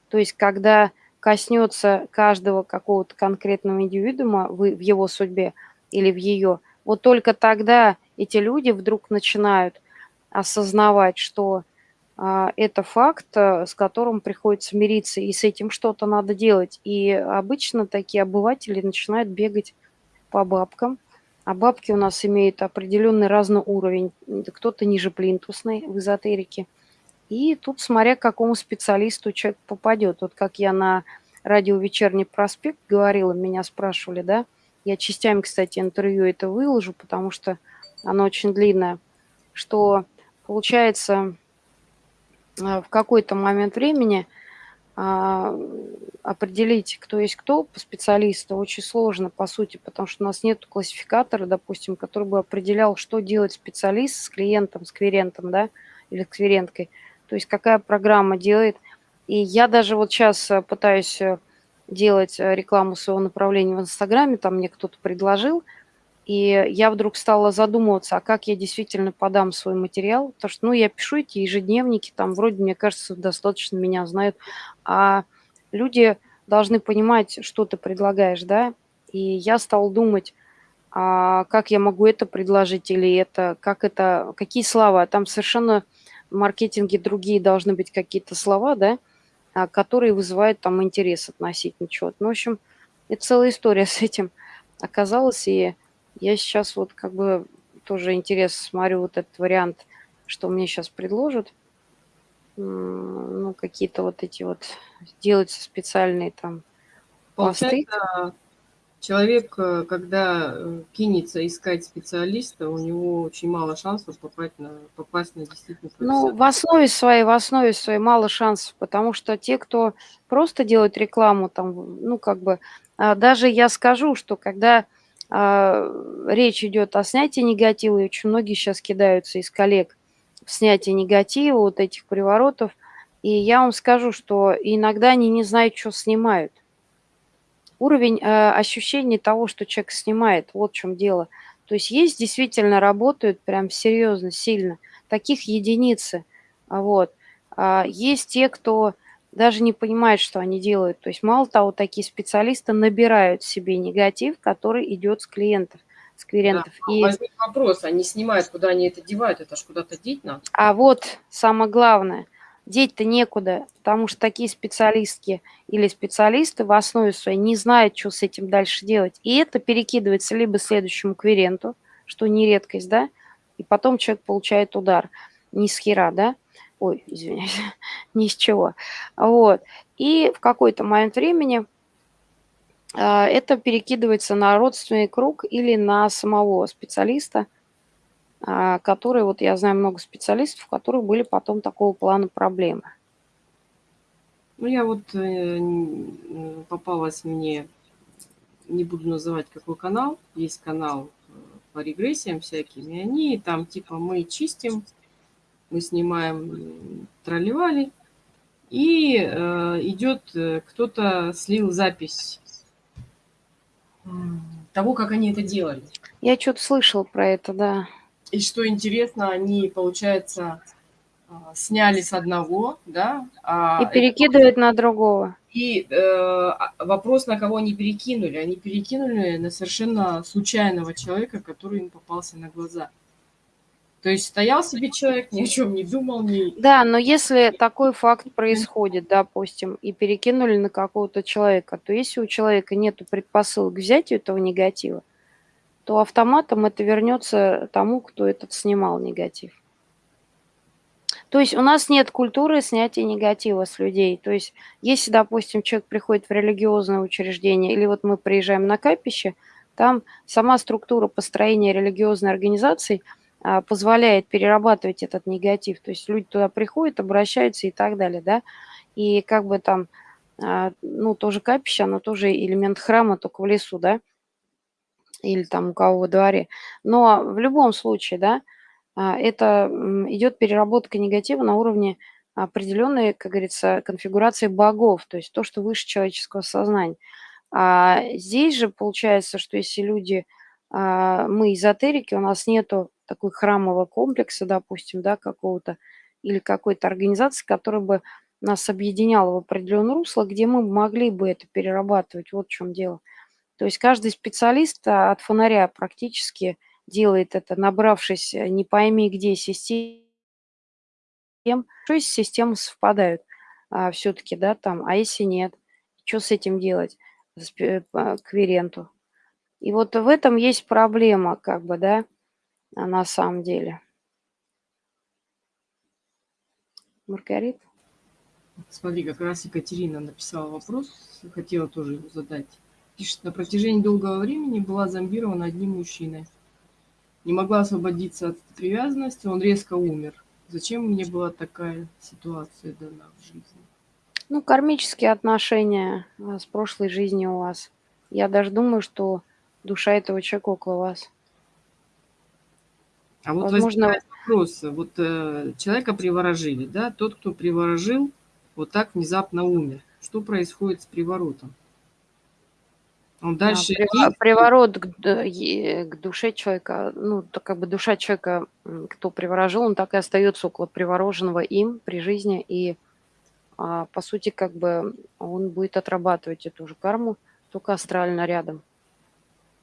то есть когда коснется каждого какого-то конкретного индивидуума в, его судьбе или в ее, вот только тогда эти люди вдруг начинают осознавать, что а, это факт, а, с которым приходится мириться, и с этим что-то надо делать. И обычно такие обыватели начинают бегать по бабкам, а бабки у нас имеют определенный разный уровень. Кто-то ниже плинтусной в эзотерике. И тут, смотря к какому специалисту человек попадет. Вот как я на радио «Вечерний проспект» говорила, меня спрашивали, да, я частями, кстати, интервью это выложу, потому что оно очень длинное, что получается а, в какой-то момент времени определить, кто есть кто по специалисту, очень сложно, по сути, потому что у нас нет классификатора, допустим, который бы определял, что делать специалист с клиентом, с кверентом, да, или с кверенткой. То есть какая программа делает. И я даже вот сейчас э, пытаюсь э, делать э, рекламу своего направления в Инстаграме, там мне кто-то предложил – и я вдруг стала задумываться, а как я действительно подам свой материал. Потому что, ну, я пишу эти ежедневники, там вроде, мне кажется, достаточно меня знают. А люди должны понимать, что ты предлагаешь, да. И я стала думать, а как я могу это предложить или это, как это, какие слова. Там совершенно в маркетинге другие должны быть какие-то слова, да, а, которые вызывают там интерес относительно чего-то. Ну, в общем, это целая история с этим оказалась, и я сейчас вот как бы тоже интерес смотрю вот этот вариант, что мне сейчас предложат. Ну, какие-то вот эти вот делаются специальные там посты. человек, э, когда э, кинется искать специалиста, у него очень мало шансов попасть на, попасть на действительно Ну, в основе своей, в основе своей мало шансов, потому что те, кто просто делает рекламу, там, ну, как бы, а, даже я скажу, что когда речь идет о снятии негатива, и очень многие сейчас кидаются из коллег в снятие негатива, вот этих приворотов. И я вам скажу, что иногда они не знают, что снимают. Уровень э, ощущения того, что человек снимает, вот в чем дело. То есть есть действительно работают прям серьезно, сильно. Таких единицы. Вот. А есть те, кто даже не понимают, что они делают. То есть мало того, такие специалисты набирают себе негатив, который идет с клиентов, с клиентов. Да, и... Возник вопрос, они снимают, куда они это девают, это ж куда-то деть надо. А вот самое главное, деть-то некуда, потому что такие специалистки или специалисты в основе своей не знают, что с этим дальше делать. И это перекидывается либо следующему кверенту, что не редкость, да, и потом человек получает удар. Ни с хера, да, ой, извиняюсь, ни с чего. Вот. И в какой-то момент времени а, это перекидывается на родственный круг или на самого специалиста, а, который, вот я знаю много специалистов, у которых были потом такого плана проблемы. Ну, я вот э, попалась мне, не буду называть какой канал, есть канал э, по регрессиям всяким, и они там типа мы чистим мы снимаем тролливали, и э, идет, э, кто-то слил запись того, как они это делали. Я что-то слышал про это, да. И что интересно, они, получается, э, сняли с одного, да. А и перекидывают это... на другого. И э, а, вопрос, на кого они перекинули. Они перекинули на совершенно случайного человека, который им попался на глаза. То есть стоял себе человек, ни о чем не думал. Ни... Да, но если такой факт происходит, допустим, и перекинули на какого-то человека, то если у человека нет предпосылок к взятию этого негатива, то автоматом это вернется тому, кто этот снимал негатив. То есть у нас нет культуры снятия негатива с людей. То есть если, допустим, человек приходит в религиозное учреждение, или вот мы приезжаем на капище, там сама структура построения религиозной организации – позволяет перерабатывать этот негатив. То есть люди туда приходят, обращаются и так далее, да. И как бы там, а, ну, тоже капище, оно тоже элемент храма, только в лесу, да. или там у кого во дворе. Но в любом случае, да, а, это, идет переработка негатива на уровне определенной, как говорится, конфигурации богов, то есть то, что выше человеческого сознания. А здесь же получается, что если люди, а, мы эзотерики, у нас нету такой храмового комплекса, допустим, да, какого-то, или какой-то организации, которая бы нас объединяла в определенное русло, где мы могли бы это перерабатывать. Вот в чем дело. То есть каждый специалист а, от фонаря практически делает это, набравшись э, не пойми где систем, что если системы совпадают а, все-таки, да, там, а если нет, что с этим делать, с, э, к виренту. И вот в этом есть проблема, как бы, да, на самом деле. Маргарита? Смотри, как раз Екатерина написала вопрос, хотела тоже его задать. Пишет, на протяжении долгого времени была зомбирована одним мужчиной. Не могла освободиться от привязанности, он резко умер. Зачем мне была такая ситуация дана в жизни? Ну, кармические отношения а, с прошлой жизнью у вас. Я даже думаю, что душа этого человека около вас. А вот Возможно... вопрос. Вот э, человека приворожили, да? Тот, кто приворожил, вот так внезапно умер. Что происходит с приворотом? Он дальше... А, приворот к, к душе человека, ну, то как бы душа человека, кто приворожил, он так и остается около привороженного им при жизни, и а, по сути, как бы он будет отрабатывать эту же карму, только астрально рядом.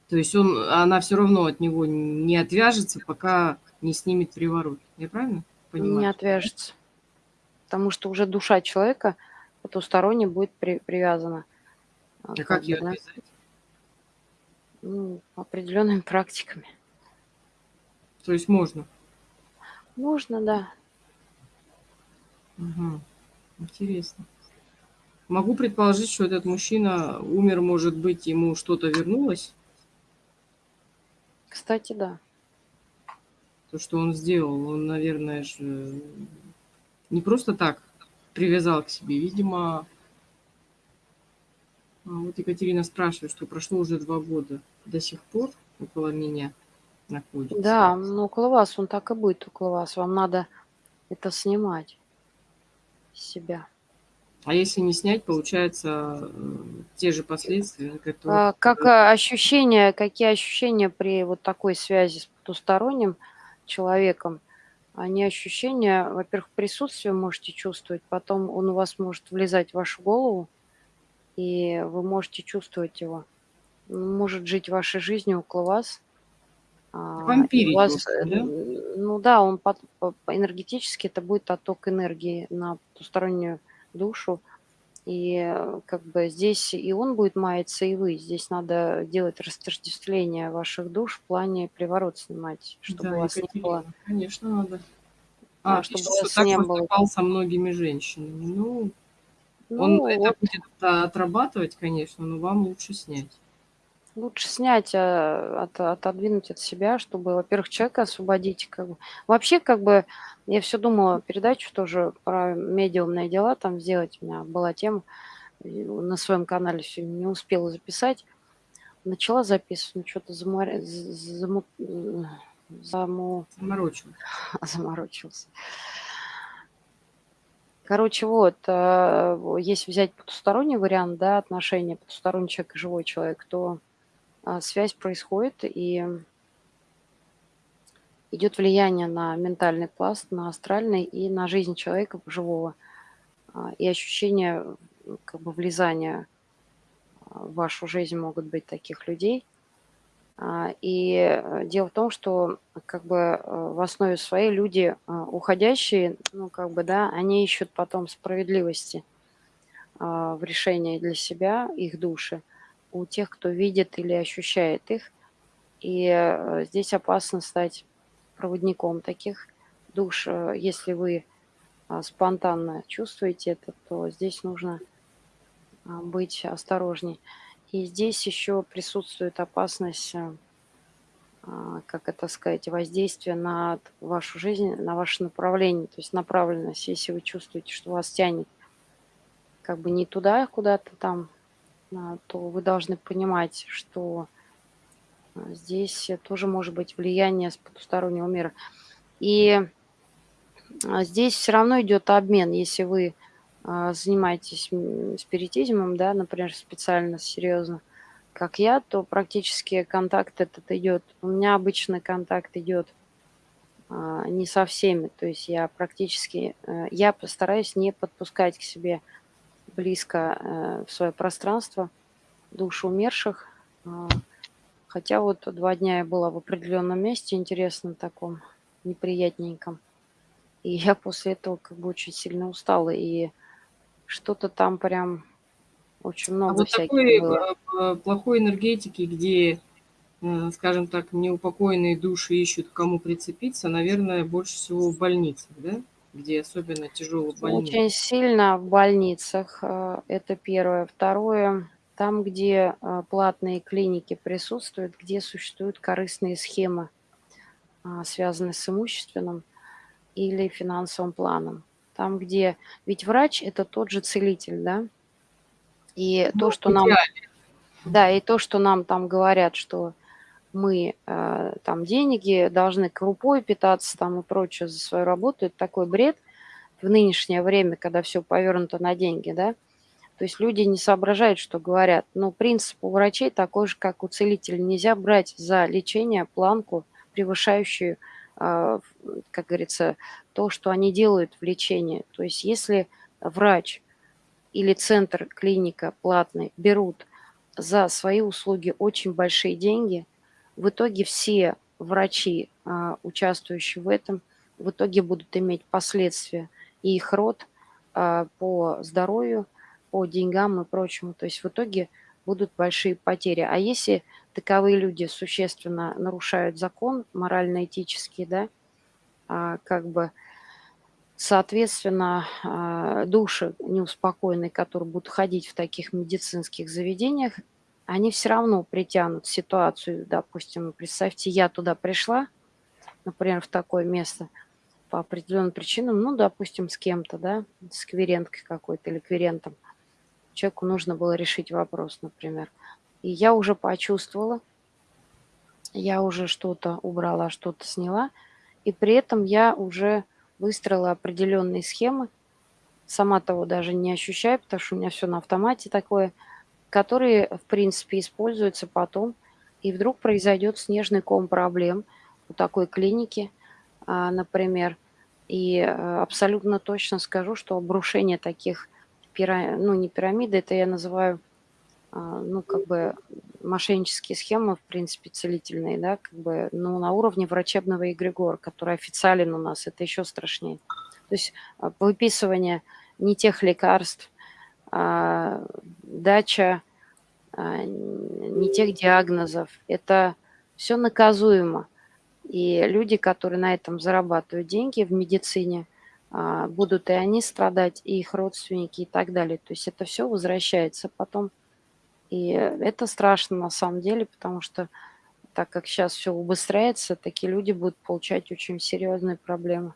То есть он, она все равно от него не отвяжется, пока не снимет приворот. Я правильно понимаю? Не отвяжется. Потому что уже душа человека потусторонне будет при, привязана. А как, как ее отвязать? Ну, определенными практиками. То есть можно? Можно, да. Угу. Интересно. Могу предположить, что этот мужчина умер, может быть, ему что-то вернулось? Кстати, да. То, что он сделал, он, наверное, же не просто так привязал к себе. Видимо, а, вот Екатерина спрашивает, что прошло уже два года. До сих пор около меня находится. Да, ну около вас он так и будет, около вас. Вам надо это снимать с себя. А если не снять, получается э, те же последствия, которые... А, как э, ощущения, какие ощущения при вот такой связи с потусторонним человеком? Они ощущения, во-первых, присутствие можете чувствовать, потом он у вас может влезать в вашу голову, и вы можете чувствовать его. Он может жить вашей жизнью около вас. А, Вампирить, вас, просто, да? Ну да, он по, по, энергетически это будет отток энергии на потустороннюю душу. И как бы здесь и он будет маяться, и вы. Здесь надо делать растождествление ваших душ в плане приворот снимать, чтобы да, у вас не было. Конечно, надо. А, а чтобы у вас так не было. со многими женщинами. Ну, ну, Он вот. это будет отрабатывать, конечно, но вам лучше снять. Лучше снять, а, от, отодвинуть от себя, чтобы, во-первых, человека освободить. Как бы. Вообще, как бы, я все думала, передачу тоже про медиумные дела там сделать. У меня была тема на своем канале, все не успела записать. Начала записывать, но что-то замор... заму... заму... заморочился. заморочился. Короче, вот, э, если взять потусторонний вариант, да, отношения потусторонний человек и живой человек, то связь происходит и идет влияние на ментальный пласт, на астральный и на жизнь человека живого. А, и ощущение как бы влезания в вашу жизнь могут быть таких людей – а, и э, дело в том, что как бы э, в основе своей люди а, уходящие, ну как бы, да, они ищут потом справедливости а, в решении для себя, их души, у тех, кто видит или ощущает их. И э, здесь опасно стать проводником таких душ. Если вы спонтанно чувствуете это, то здесь нужно быть осторожней. И здесь еще присутствует опасность, э, как это сказать, воздействия на вашу жизнь, на ваше направление, то есть направленность. Если вы чувствуете, что вас тянет как бы не туда, куда-то там, то вы должны понимать, что А, здесь тоже может быть влияние с потустороннего мира. И а, здесь все равно идет обмен. Если вы а, занимаетесь спиритизмом, да, например, специально, серьезно, как я, то практически контакт этот идет. У меня обычно контакт идет не со всеми. То есть я практически, э, я постараюсь не подпускать к себе близко э, в свое пространство душу умерших, Хотя вот два дня я была в определенном месте, интересном таком, неприятненьком. И я после этого как бы очень сильно устала. И что-то там прям очень а много а вот всяких такой было. Э, плохой энергетики, где, э, скажем так, неупокоенные души ищут, кому прицепиться, наверное, больше всего в больницах, да? Где особенно тяжело в больницах. Очень сильно в больницах. Э, это первое. Второе там, где а, платные клиники присутствуют, где существуют корыстные схемы, а, связанные с имущественным или финансовым планом. Там, где... Ведь врач – это тот же целитель, да? И ну, то, что нам... Да, и то, что нам там говорят, что мы э, там деньги должны крупой питаться там и прочее за свою работу, это такой бред в нынешнее время, когда все повернуто на деньги, да? То есть люди не соображают, что говорят. Но принцип у врачей такой же, как у целителя. Нельзя брать за лечение планку, превышающую, а, как говорится, то, что они делают в лечении. То есть если врач или центр, клиника платный берут за свои услуги очень большие деньги, в итоге все врачи, а, участвующие в этом, в итоге будут иметь последствия и их род а, по здоровью, по деньгам и прочему. То есть в итоге будут большие потери. А если таковые люди существенно нарушают закон морально-этический, да, а, как бы, соответственно, души неуспокоенные, которые будут ходить в таких медицинских заведениях, они все равно притянут ситуацию, допустим, представьте, я туда пришла, например, в такое место по определенным причинам, ну, допустим, с кем-то, да, с кверенткой какой-то или кверентом – человеку нужно было решить вопрос, например. И я уже почувствовала, я уже что-то убрала, что-то сняла, и при этом я уже выстроила определенные схемы, сама того даже не ощущаю, потому что у меня все на автомате такое, которые, в принципе, используются потом, и вдруг произойдет снежный ком проблем у такой клиники, а, например, и э, абсолютно точно скажу, что обрушение таких пира... ну не пирамиды, это я называю, а, ну как бы мошеннические схемы, в принципе, целительные, да, как бы, ну на уровне врачебного эгрегора, который официален у нас, это еще страшнее. То есть а, выписывание не тех лекарств, дача а, не тех диагнозов, это все наказуемо. И люди, которые на этом зарабатывают деньги в медицине – а, будут и они страдать, и их родственники, и так далее. То есть это все возвращается потом. И это страшно на самом деле, потому что так как сейчас все убыстряется, такие люди будут получать очень серьезные проблемы.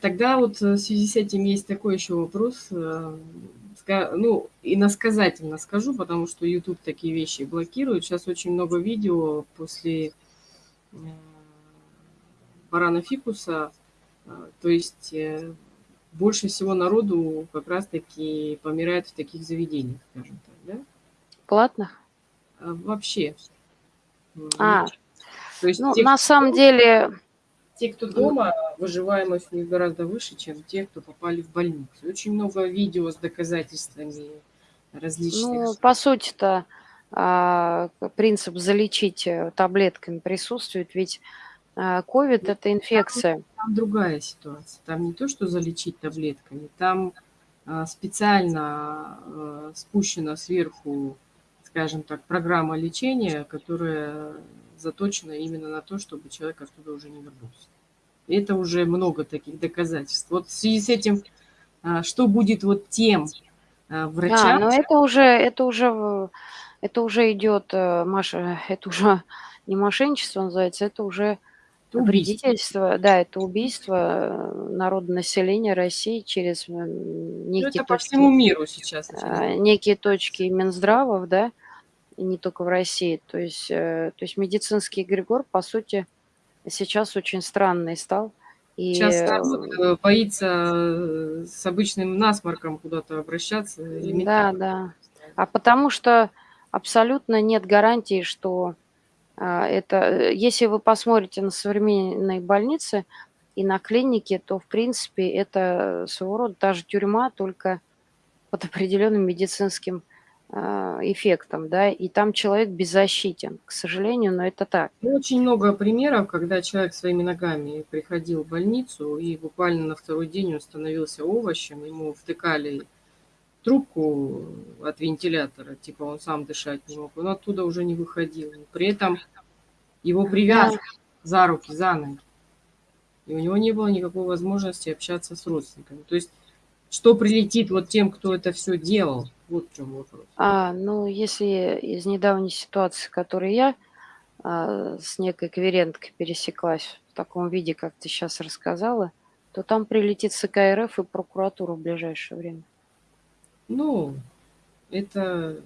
Тогда вот в связи с этим есть такой еще вопрос. Э, ну, иносказательно скажу, потому что YouTube такие вещи блокирует. Сейчас очень много видео после э, барана фикуса, а, то есть э, больше всего народу как раз-таки помирает в таких заведениях, скажем так, да? Платных? А, вообще. А, то есть ну, те, на самом деле... Те, кто дома, выживаемость у них гораздо выше, чем те, кто попали в больницу. Очень много видео с доказательствами различных. Ну, по сути-то а, принцип залечить э, таблетками присутствует, ведь Ковид – это инфекция. Там, там другая ситуация. Там не то, что залечить таблетками, там а, специально а, спущена сверху, скажем так, программа лечения, которая заточена именно на то, чтобы человек оттуда уже не вернулся. И это уже много таких доказательств. Вот в связи с этим, а, что будет вот тем врачам? А, но это уже, это уже, это уже идет, э, Маша, это уже не мошенничество называется, это уже Вредительство, да, это убийство э, народонаселения России через некие ну, это точки, по всему миру сейчас. А, некие точки Минздравов, да, и не только в России. То есть, э, то есть медицинский эгрегор, по сути, сейчас очень странный стал. И... Сейчас народ э, боится э, с обычным насморком куда-то обращаться. Да, да. А потому что абсолютно нет гарантии, что это... Если вы посмотрите на современные больницы и на клиники, то, в принципе, это своего рода даже тюрьма, только под определенным медицинским эффектом, да, и там человек беззащитен, к сожалению, но это так. Ну, очень много примеров, когда человек своими ногами приходил в больницу, и буквально на второй день он становился овощем, ему втыкали трубку от вентилятора, типа он сам дышать не мог, он оттуда уже не выходил. При этом его привязывали да. за руки, за ноги. И у него не было никакой возможности общаться с родственниками. То есть, что прилетит вот тем, кто это все делал, вот в чем вопрос. А, ну, если из недавней ситуации, которой я а, с некой кверенткой пересеклась в таком виде, как ты сейчас рассказала, то там прилетит СК РФ и прокуратура в ближайшее время. Ну, это...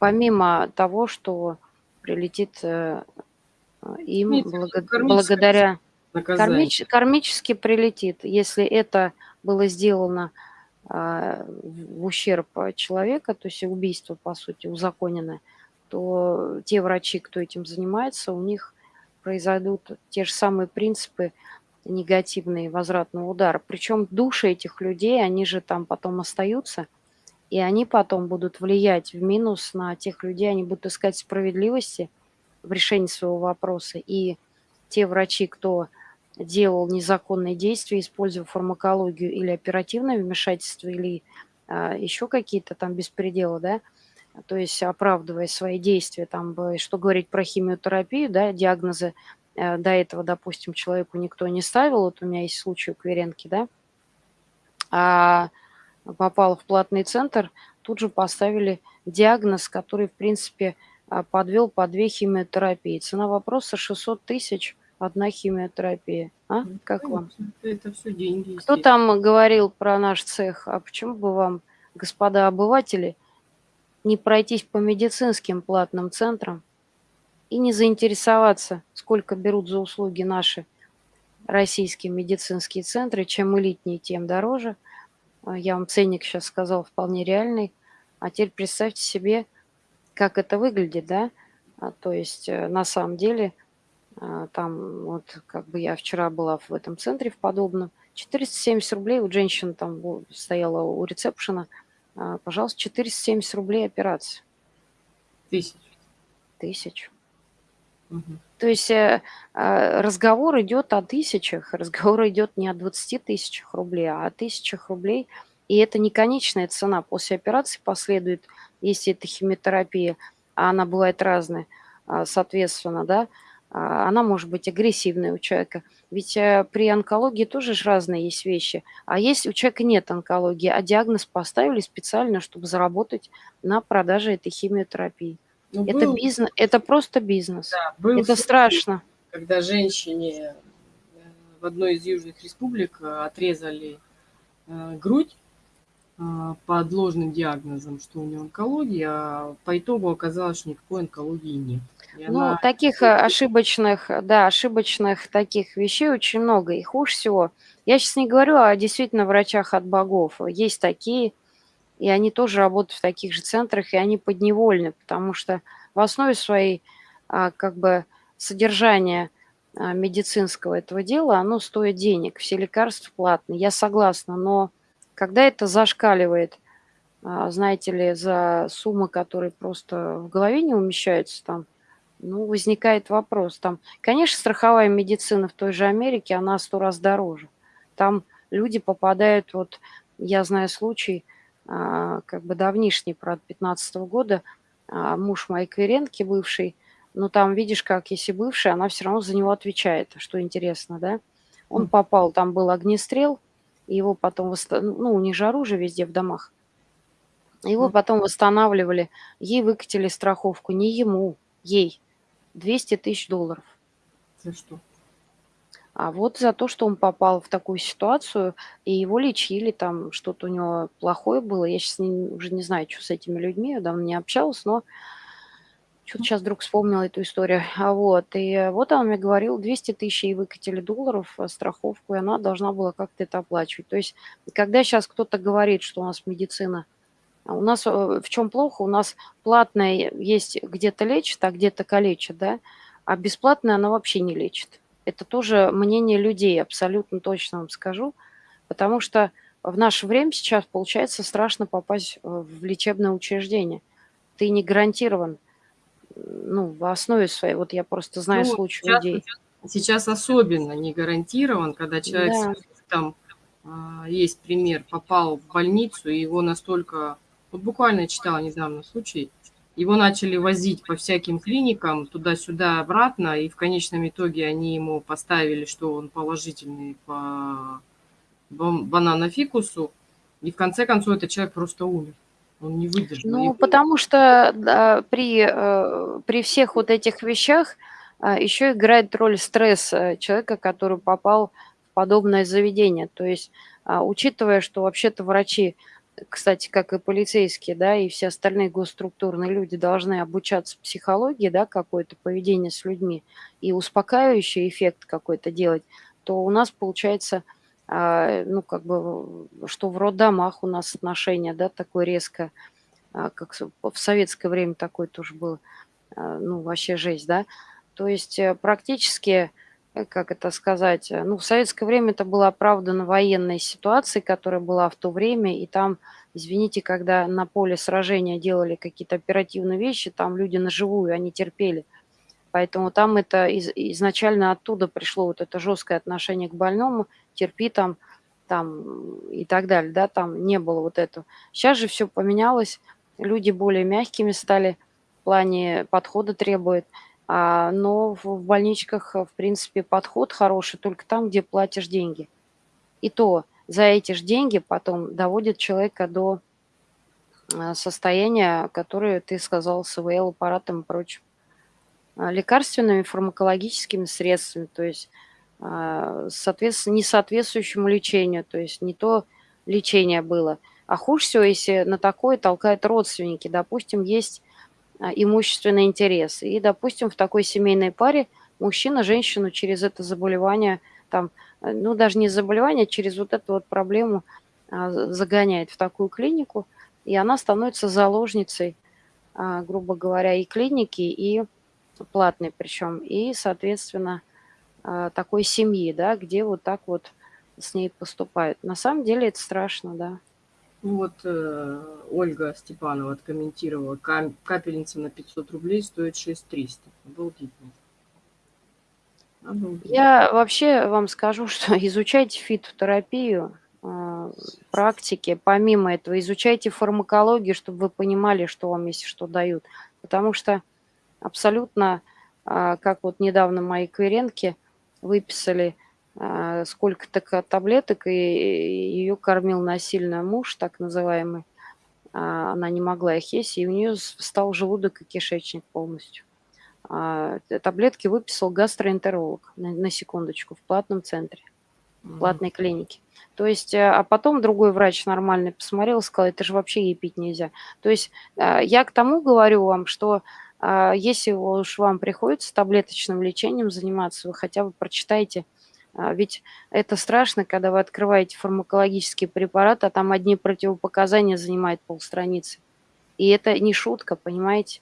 Помимо того, что прилетит э, им благо... благодаря... Кармич... Кармически прилетит, если это было сделано в ущерб человека, то есть убийство, по сути, узаконенное, то те врачи, кто этим занимается, у них произойдут те же самые принципы негативные возвратного удара. Причем души этих людей, они же там потом остаются, и они потом будут влиять в минус на тех людей, они будут искать справедливости в решении своего вопроса. И те врачи, кто делал незаконные действия, используя фармакологию или оперативное вмешательство, или а, еще какие-то там беспределы, да, то есть оправдывая свои действия, там, что говорить про химиотерапию, да, диагнозы э, до этого, допустим, человеку никто не ставил, вот у меня есть случай у Кверенки, да, а попала в платный центр, тут же поставили диагноз, который, в принципе, а, подвел по две химиотерапии. Цена вопроса 600 тысяч – одна химиотерапия. А? Ну, как Конечно, вам? Это все деньги. Кто там говорил про наш цех? А почему бы вам, господа обыватели, не пройтись по медицинским платным центрам и не заинтересоваться, сколько берут за услуги наши российские медицинские центры. Чем элитнее, тем дороже. А, я вам ценник сейчас сказал вполне реальный. А теперь представьте себе, как это выглядит, да? А, то есть э, на самом деле – там вот как бы я вчера была в этом центре в подобном. 470 рублей, вот женщина там стояла у ресепшена. А, пожалуйста, 470 рублей операция. Тысяч. Тысяч. Угу. То есть э, а, разговор идет о тысячах, разговор идет не о 20 тысячах рублей, а о тысячах рублей. И это не конечная цена. После операции последует, если это химиотерапия, а она бывает разная, соответственно, да, а, она может быть агрессивной у человека. Ведь э, при онкологии тоже же разные есть вещи. А если у человека нет онкологии, а диагноз поставили специально, чтобы заработать на продаже этой химиотерапии. Ну, это был, бизнес, это просто бизнес. Да, был это страшно. Когда женщине э, в одной из южных республик э, отрезали грудь под ложным диагнозом, что у нее онкология, а по итогу оказалось, что никакой онкологии нет. Ну, таких э, ошибочных, да, ошибочных таких вещей очень много. И хуже всего, я сейчас не говорю о действительно врачах от богов. Есть такие, и они тоже работают в таких же центрах, и они подневольны, потому что в основе своей а, как бы содержания а, медицинского этого дела, оно стоит денег, все лекарства платные, я согласна, но когда это зашкаливает, а, знаете ли, за суммы, которые просто в голове не умещаются там, ну, возникает вопрос. Там, конечно, страховая медицина в той же Америке, она сто раз дороже. Там люди попадают, вот я знаю случай, а, как бы давнишний, правда, 15 -го года, а, муж моей клиентки бывший, но там, видишь, как если бывший, она все равно за него отвечает, что интересно, да. Он попал, там был огнестрел, его потом, ну, у них же оружие везде в домах, его потом восстанавливали, ей выкатили страховку, не ему, ей, 200 тысяч долларов. За что? А вот за то, что он попал в такую ситуацию, и его лечили, там что-то у него плохое было. Я сейчас не, уже не знаю, что с этими людьми, я давно не общалась, но Чё-то щас вдруг вспомнила эту историю. А, вот, и вот он мне говорил, 200 тысяч ей выкатили долларов, э, страховку, и она должна была как-то это оплачивать. То есть, когда щас кто-то говорит, что у нас медицина у нас, э, в чём плохо? У нас платная есть где-то лечит, а где-то калечит, да, а бесплатная она вообще не лечит. Это тоже мнение людей, абсолютно точно вам скажу. Потому что в наше время сейчас, получается, страшно попасть, э, в лечебное учреждение. Ты не гарантирован, ну, в основе своей. Вот я просто знаю Ну, случаи сейчас людей. сейчас особенно не гарантирован, когда человек Да. там, а, есть пример, попал в больницу, и его настолько вот буквально читала недавно случай, его начали возить по всяким клиникам туда-сюда, обратно, и в конечном итоге они ему поставили, что он положительный по банано-фикусу, и в конце концов этот человек просто умер. Он не выдержал. Ну, потому что, да, при, э, при всех вот этих вещах, а, ещё играет роль стресс, э, человека, который попал в подобное заведение. То есть, а, учитывая, что вообще-то врачи, кстати, как и полицейские, да, и все остальные госструктурные люди должны обучаться психологии, да, какое-то поведение с людьми и успокаивающий эффект какой-то делать, то у нас получается, а, ну, как бы, что в роддомах у нас отношение, да, такое резкое, а, как в советское время такое тоже было, а, ну, вообще жесть, да. То есть, э, практически, как это сказать, э, ну, в советское время это было оправдано военной ситуацией, которая была в то время, и там, извините, когда на поле сражения делали какие-то оперативные вещи, там люди на живую, они терпели. Поэтому там это из изначально оттуда пришло вот это жёсткое отношение к больному: терпи там, там и так далее, да, там не было вот этого. Щас же всё поменялось, люди более мягкими стали в плане подхода требуют, а, но в больничках, в принципе, подход хороший только там, где платишь деньги. И то за эти ж деньги потом доводят человека до, а, состояния, которое ты сказал, с ИВЛ аппаратом и прочим. А, лекарственными фармакологическими средствами, то есть, а, соответственно, несоответствующему лечению, то есть не то лечение было. А хуже всего, если на такое толкают родственники. Допустим, есть, а, имущественный интерес, и, допустим, в такой семейной паре мужчина женщину через это заболевание там, э, ну, даже не заболевание, через вот эту вот проблему, а, загоняет в такую клинику, и она становится заложницей, а, грубо говоря, и клиники, и платной причём, и, соответственно, а, такой семьи, да, где вот так вот с ней поступают. На самом деле это страшно, да. Вот, э, Ольга Степанова откомментировала: "Кам капельница на 500 рублей стоит 6300". Обалдительно. Обалдеть. Я вообще вам скажу, что изучайте фитотерапию, а, практики. Помимо этого изучайте фармакологию, чтобы вы понимали, что вам, если что, дают. Потому что абсолютно, а, как вот недавно моей клиентке выписали, а, сколько-то ка таблеток, и её кормил насильно муж, так называемый. А, она не могла их есть, и у неё с встал желудок и кишечник полностью. А, таблетки выписал гастроэнтеролог, на секундочку, в платном центре, в платной клинике. То есть, э, а потом другой врач нормальный посмотрел сказал: "Это же вообще ей пить нельзя". То есть, а, я к тому говорю вам, что, а, если уж вам приходится таблеточным лечением заниматься, вы хотя бы прочитайте. А, ведь это страшно, когда вы открываете фармакологический препарат, а там одни противопоказания занимают полстраницы. И это не шутка, понимаете?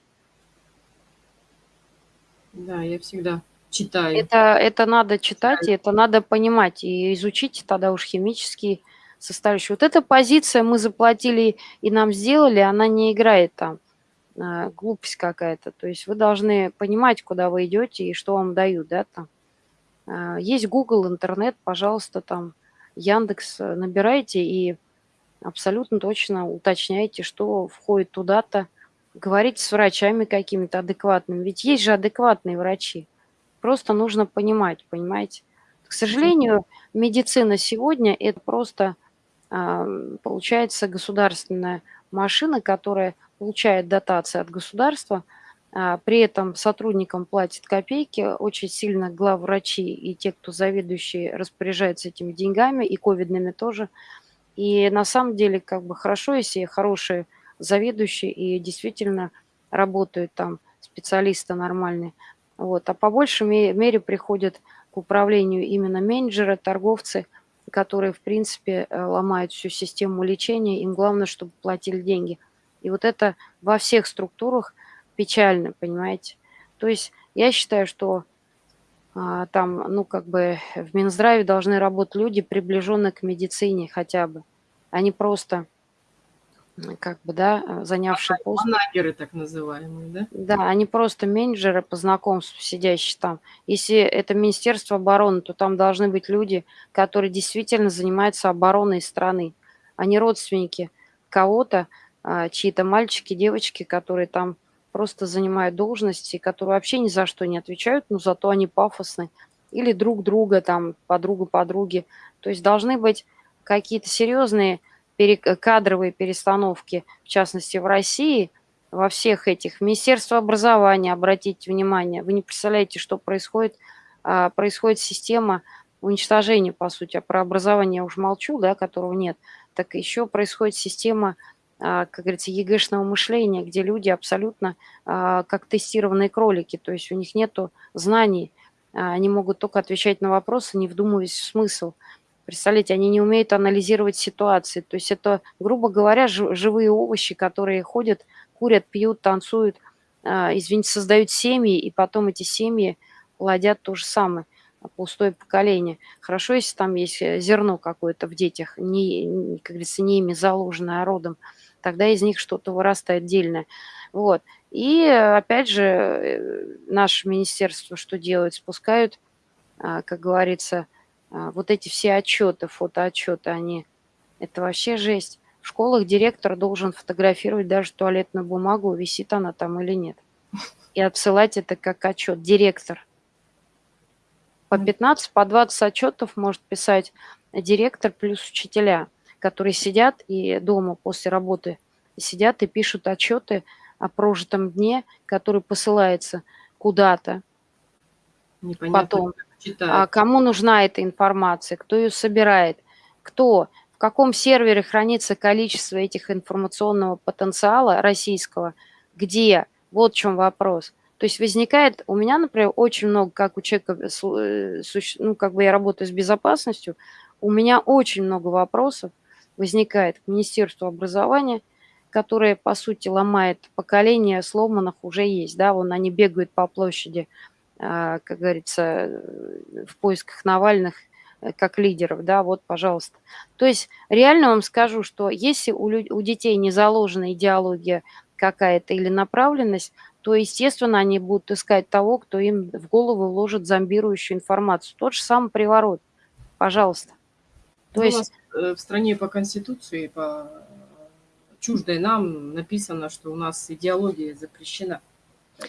Да, я всегда читаю. Это это надо читать, Читаю. и это надо понимать, и изучите тогда уж химические составляющие. Вот эта позиция: "Мы заплатили и нам сделали", она не играет там. А, глупость какая-то. То есть вы должны понимать, куда вы идёте и что вам дают, да, там. А, есть Google, интернет, пожалуйста, там, "Яндекс", э, набирайте и абсолютно точно уточняйте, что входит туда-то. Говорите с врачами какими-то адекватными, ведь есть же адекватные врачи. Просто нужно понимать, понимаете? К сожалению, медицина сегодня- это просто, ам, получается, государственная машина, которая получает дотации от государства, а, при этом сотрудникам платят копейки, очень сильно главврачи и те, кто заведующие, распоряжаются этими деньгами, и ковидными тоже. И на самом деле, как бы, хорошо, если хорошие заведующие и действительно работают там специалисты нормальные. Вот. А по большей мере приходят к управлению именно менеджеры, торговцы, которые, в принципе, э, ломают всю систему лечения. Им главное, чтобы платили деньги. И вот это во всех структурах печально, понимаете? То есть я считаю, что а, там, ну, как бы в Минздраве должны работать люди, приближенные к медицине хотя бы, а не просто как бы, да, занявшие пост. Манагеры так называемые, да? Да, они просто менеджеры по знакомству, сидящие там. Если это Министерство обороны, то там должны быть люди, которые действительно занимаются обороной страны, а не родственники кого-то, а, чьи-то мальчики, девочки, которые там просто занимают должности, которые вообще ни за что не отвечают, но зато они пафосны. Или друг друга, там, подруга подруги. То есть должны быть какие-то серьезные кадровые перестановки, в частности в России, во всех этих. Министерство образования, обратите внимание, вы не представляете, что происходит. А, происходит система уничтожения, по сути, а про образование я уже молчу, да, которого нет. Так еще происходит система, как говорится, ЕГЭшного мышления, где люди абсолютно а, как тестированные кролики, то есть у них нет знаний, они могут только отвечать на вопросы, не вдумываясь в смысл. Представляете, они не умеют анализировать ситуации. То есть это, грубо говоря, живые овощи, которые ходят, курят, пьют, танцуют, а, извините, создают семьи, и потом эти семьи плодят то же самое, пустое поколение. Хорошо, если там есть э, зерно какое-то в детях, не, как говорится, не ими заложенное, а родом, тогда из них что-то вырастает отдельное. Вот. И опять же, э, наше министерство что делает? Спускают, а, как говорится, а, вот эти все отчеты, фотоотчеты, они, это вообще жесть. В школах директор должен фотографировать даже туалетную бумагу, висит она там или нет. И отсылать это как отчет. Директор. По 15, по 20 отчетов может писать директор плюс учителя, которые сидят и дома после работы сидят и пишут отчеты о прожитом дне, который посылается куда-то. Потом читают. А кому нужна эта информация, кто ее собирает, кто, в каком сервере хранится количество этих информационного потенциала российского, где, вот в чем вопрос. То есть возникает, у меня, например, очень много, как у человека, э, ну, как бы я работаю с безопасностью, у меня очень много вопросов возникает к Министерству образования, которое, по сути, ломает поколение сломанных уже есть, да, вон они бегают по площади, а, как говорится, в поисках Навальных э, как лидеров, да, вот, пожалуйста. То есть реально вам скажу, что если у, у детей не заложена идеология какая-то или направленность, то, естественно, они будут искать того, кто им в голову вложит зомбирующую информацию. Тот же самый приворот. Пожалуйста. То ну, есть... У нас э, в стране по Конституции, по чуждой нам написано, что у нас идеология запрещена.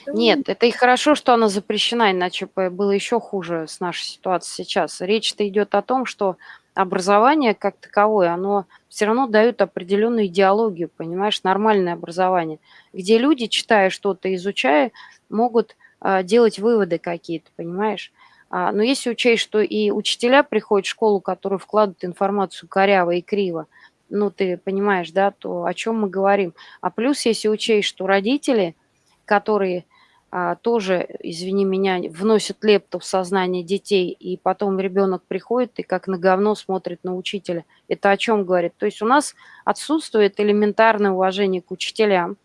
Нет, это и хорошо, что она запрещена, иначе было еще хуже с нашей ситуацией сейчас. Речь-то идет о том, что образование как таковое, оно все равно дает определенную идеологию, понимаешь, нормальное образование, где люди, читая что-то, изучая, могут а, делать выводы какие-то, понимаешь. А, но если учесть, что и учителя приходят в школу, которые вкладывают информацию коряво и криво, ну ты понимаешь, да, то о чем мы говорим. А плюс, если учесть, что родители – которые а, тоже, извини меня, вносят лепту в сознание детей, и потом ребенок приходит и как на говно смотрит на учителя. Это о чем говорит? То есть у нас отсутствует элементарное уважение к учителям,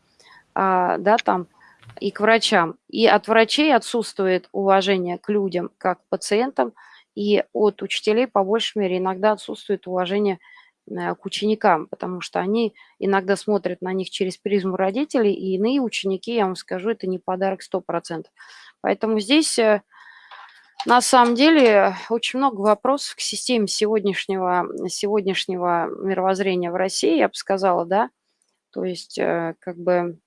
а, да, там, и к врачам. И от врачей отсутствует уважение к людям, как к пациентам, и от учителей, по большей мере, иногда отсутствует уважение Э, к ученикам, потому что они иногда смотрят на них через призму родителей, и иные ученики, я вам скажу, это не подарок 100%. Поэтому здесь э, на самом деле очень много вопросов к системе сегодняшнего, сегодняшнего мировоззрения в России, я бы сказала, да. То есть э, как бы...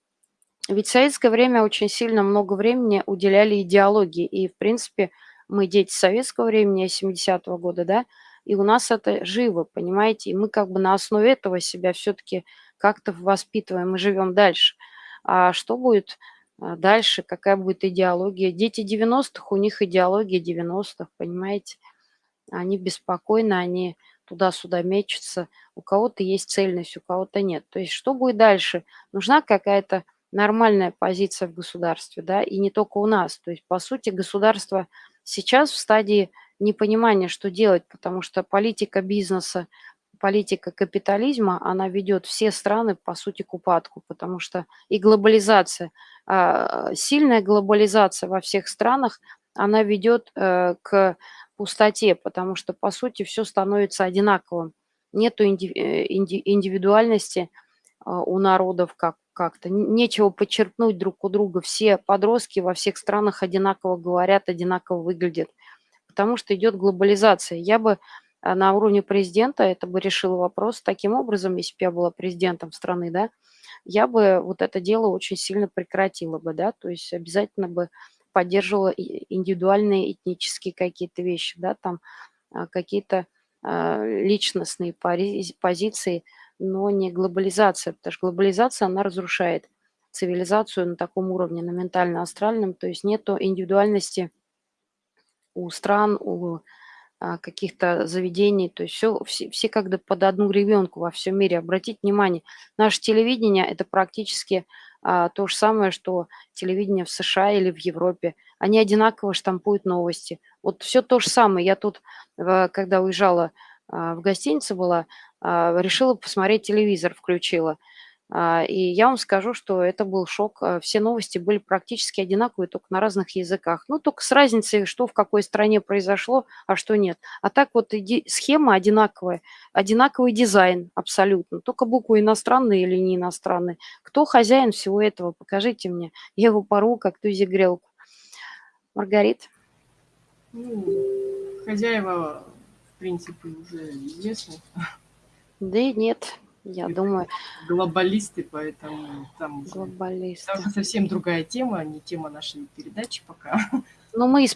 Ведь в советское время очень сильно много времени уделяли идеологии, и, в принципе, мы дети советского времени, 70-го года, да, и у нас это живо, понимаете, и мы как бы на основе этого себя все-таки как-то воспитываем и живем дальше. А что будет а, дальше, какая будет идеология? Дети 90-х, у них идеология 90-х, понимаете? Они беспокойны, они туда-сюда мечутся. У кого-то есть цельность, у кого-то нет. То есть что будет дальше? Нужна какая-то нормальная позиция в государстве, да, и не только у нас. То есть, по сути, государство сейчас в стадии непонимания, что делать, потому что политика бизнеса, политика капитализма, она ведет все страны, по сути, к упадку, потому что и глобализация, а, сильная глобализация во всех странах, она ведет э, к пустоте, потому что, по сути, все становится одинаковым. Нету э, индивидуальности а, у народов как как-то. Нечего подчеркнуть друг у друга. Все подростки во всех странах одинаково говорят, одинаково выглядят, потому что идет глобализация. Я бы а, на уровне президента это бы решила вопрос таким образом, если бы я была президентом страны, да, я бы вот это дело очень сильно прекратила бы, да, то есть обязательно бы поддерживала индивидуальные этнические какие-то вещи, да, там а, какие-то личностные позиции, но не глобализация, потому что глобализация, она разрушает цивилизацию на таком уровне, на ментально-астральном, то есть нету индивидуальности у стран, у а, каких-то заведений, то есть все, все, все как бы под одну ребенку во всем мире. Обратите внимание, наше телевидение – это практически а, то же самое, что телевидение в США или в Европе. Они одинаково штампуют новости. Вот все то же самое. Я тут, когда уезжала в гостинице была, а, решила посмотреть телевизор, включила. А, и я вам скажу, что это был шок. Все новости были практически одинаковые, только на разных языках. Ну, только с разницей, что в какой стране произошло, а что нет. А так вот схема одинаковая, одинаковый дизайн абсолютно. Только буквы иностранные или не иностранные. Кто хозяин всего этого? Покажите мне. Я его порву, как тузи грелку. Маргарит? Ну, хозяева в принципе, уже известны. Да и нет, я Это думаю. Глобалисты, поэтому там уже, глобалисты. там уже совсем другая тема, не тема нашей передачи пока. Ну, мы...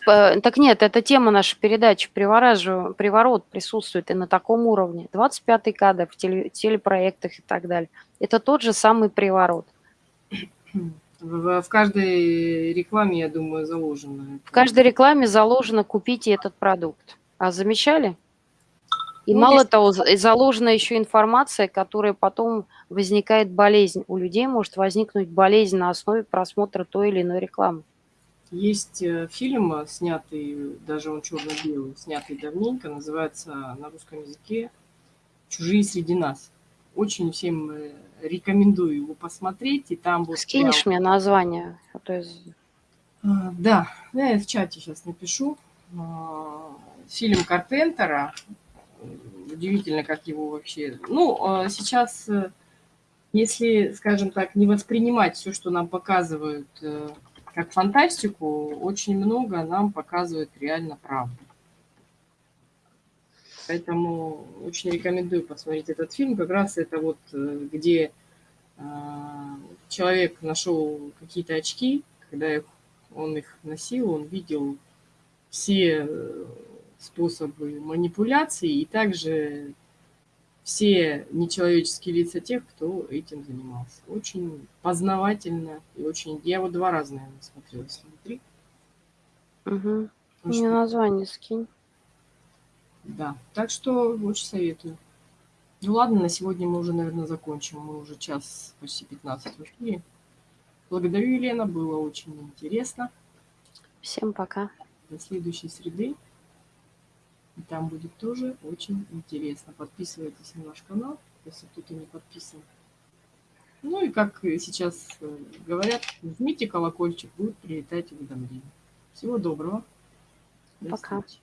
Так нет, это тема нашей передачи. Приворажу, приворот присутствует и на таком уровне. 25-й кадр в теле, телепроектах и так далее. Это тот же самый приворот. В, в каждой рекламе, я думаю, заложено. В каждой рекламе заложено «купите этот продукт». А замечали? И ну, мало того, заложена еще информация, которая потом возникает болезнь. У людей может возникнуть болезнь на основе просмотра той или иной рекламы. Есть э, фильм, э, снятый, даже он черно-белый, снятый давненько, называется на русском языке «Чужие среди нас». Очень всем э, рекомендую его посмотреть. И там вот Скинешь прям... мне название? А то есть... Да, я в чате сейчас напишу. А, фильм Карпентера удивительно, как его вообще... Ну, а сейчас, э, если, скажем так, не воспринимать все, что нам показывают э, как фантастику, очень много нам показывают реально правду. Поэтому очень рекомендую посмотреть этот фильм. Как раз это вот э, где человек нашел какие-то очки, когда он их носил, он видел все способы манипуляции и также все нечеловеческие лица тех, кто этим занимался. Очень познавательно и очень... Я вот два раза, наверное, смотрела смотри. Угу. Мне что... название скинь. Да, так что очень советую. Ну ладно, на сегодня мы уже, наверное, закончим. Мы уже час, почти 15 в эфире. Благодарю, Елена, было очень интересно. Всем пока. До следующей среды. И там будет тоже очень интересно. Подписывайтесь на наш канал, если кто-то не подписан. Ну и как сейчас э, говорят, жмите колокольчик, будет прилетать уведомления. Всего доброго. До Пока. Встречи.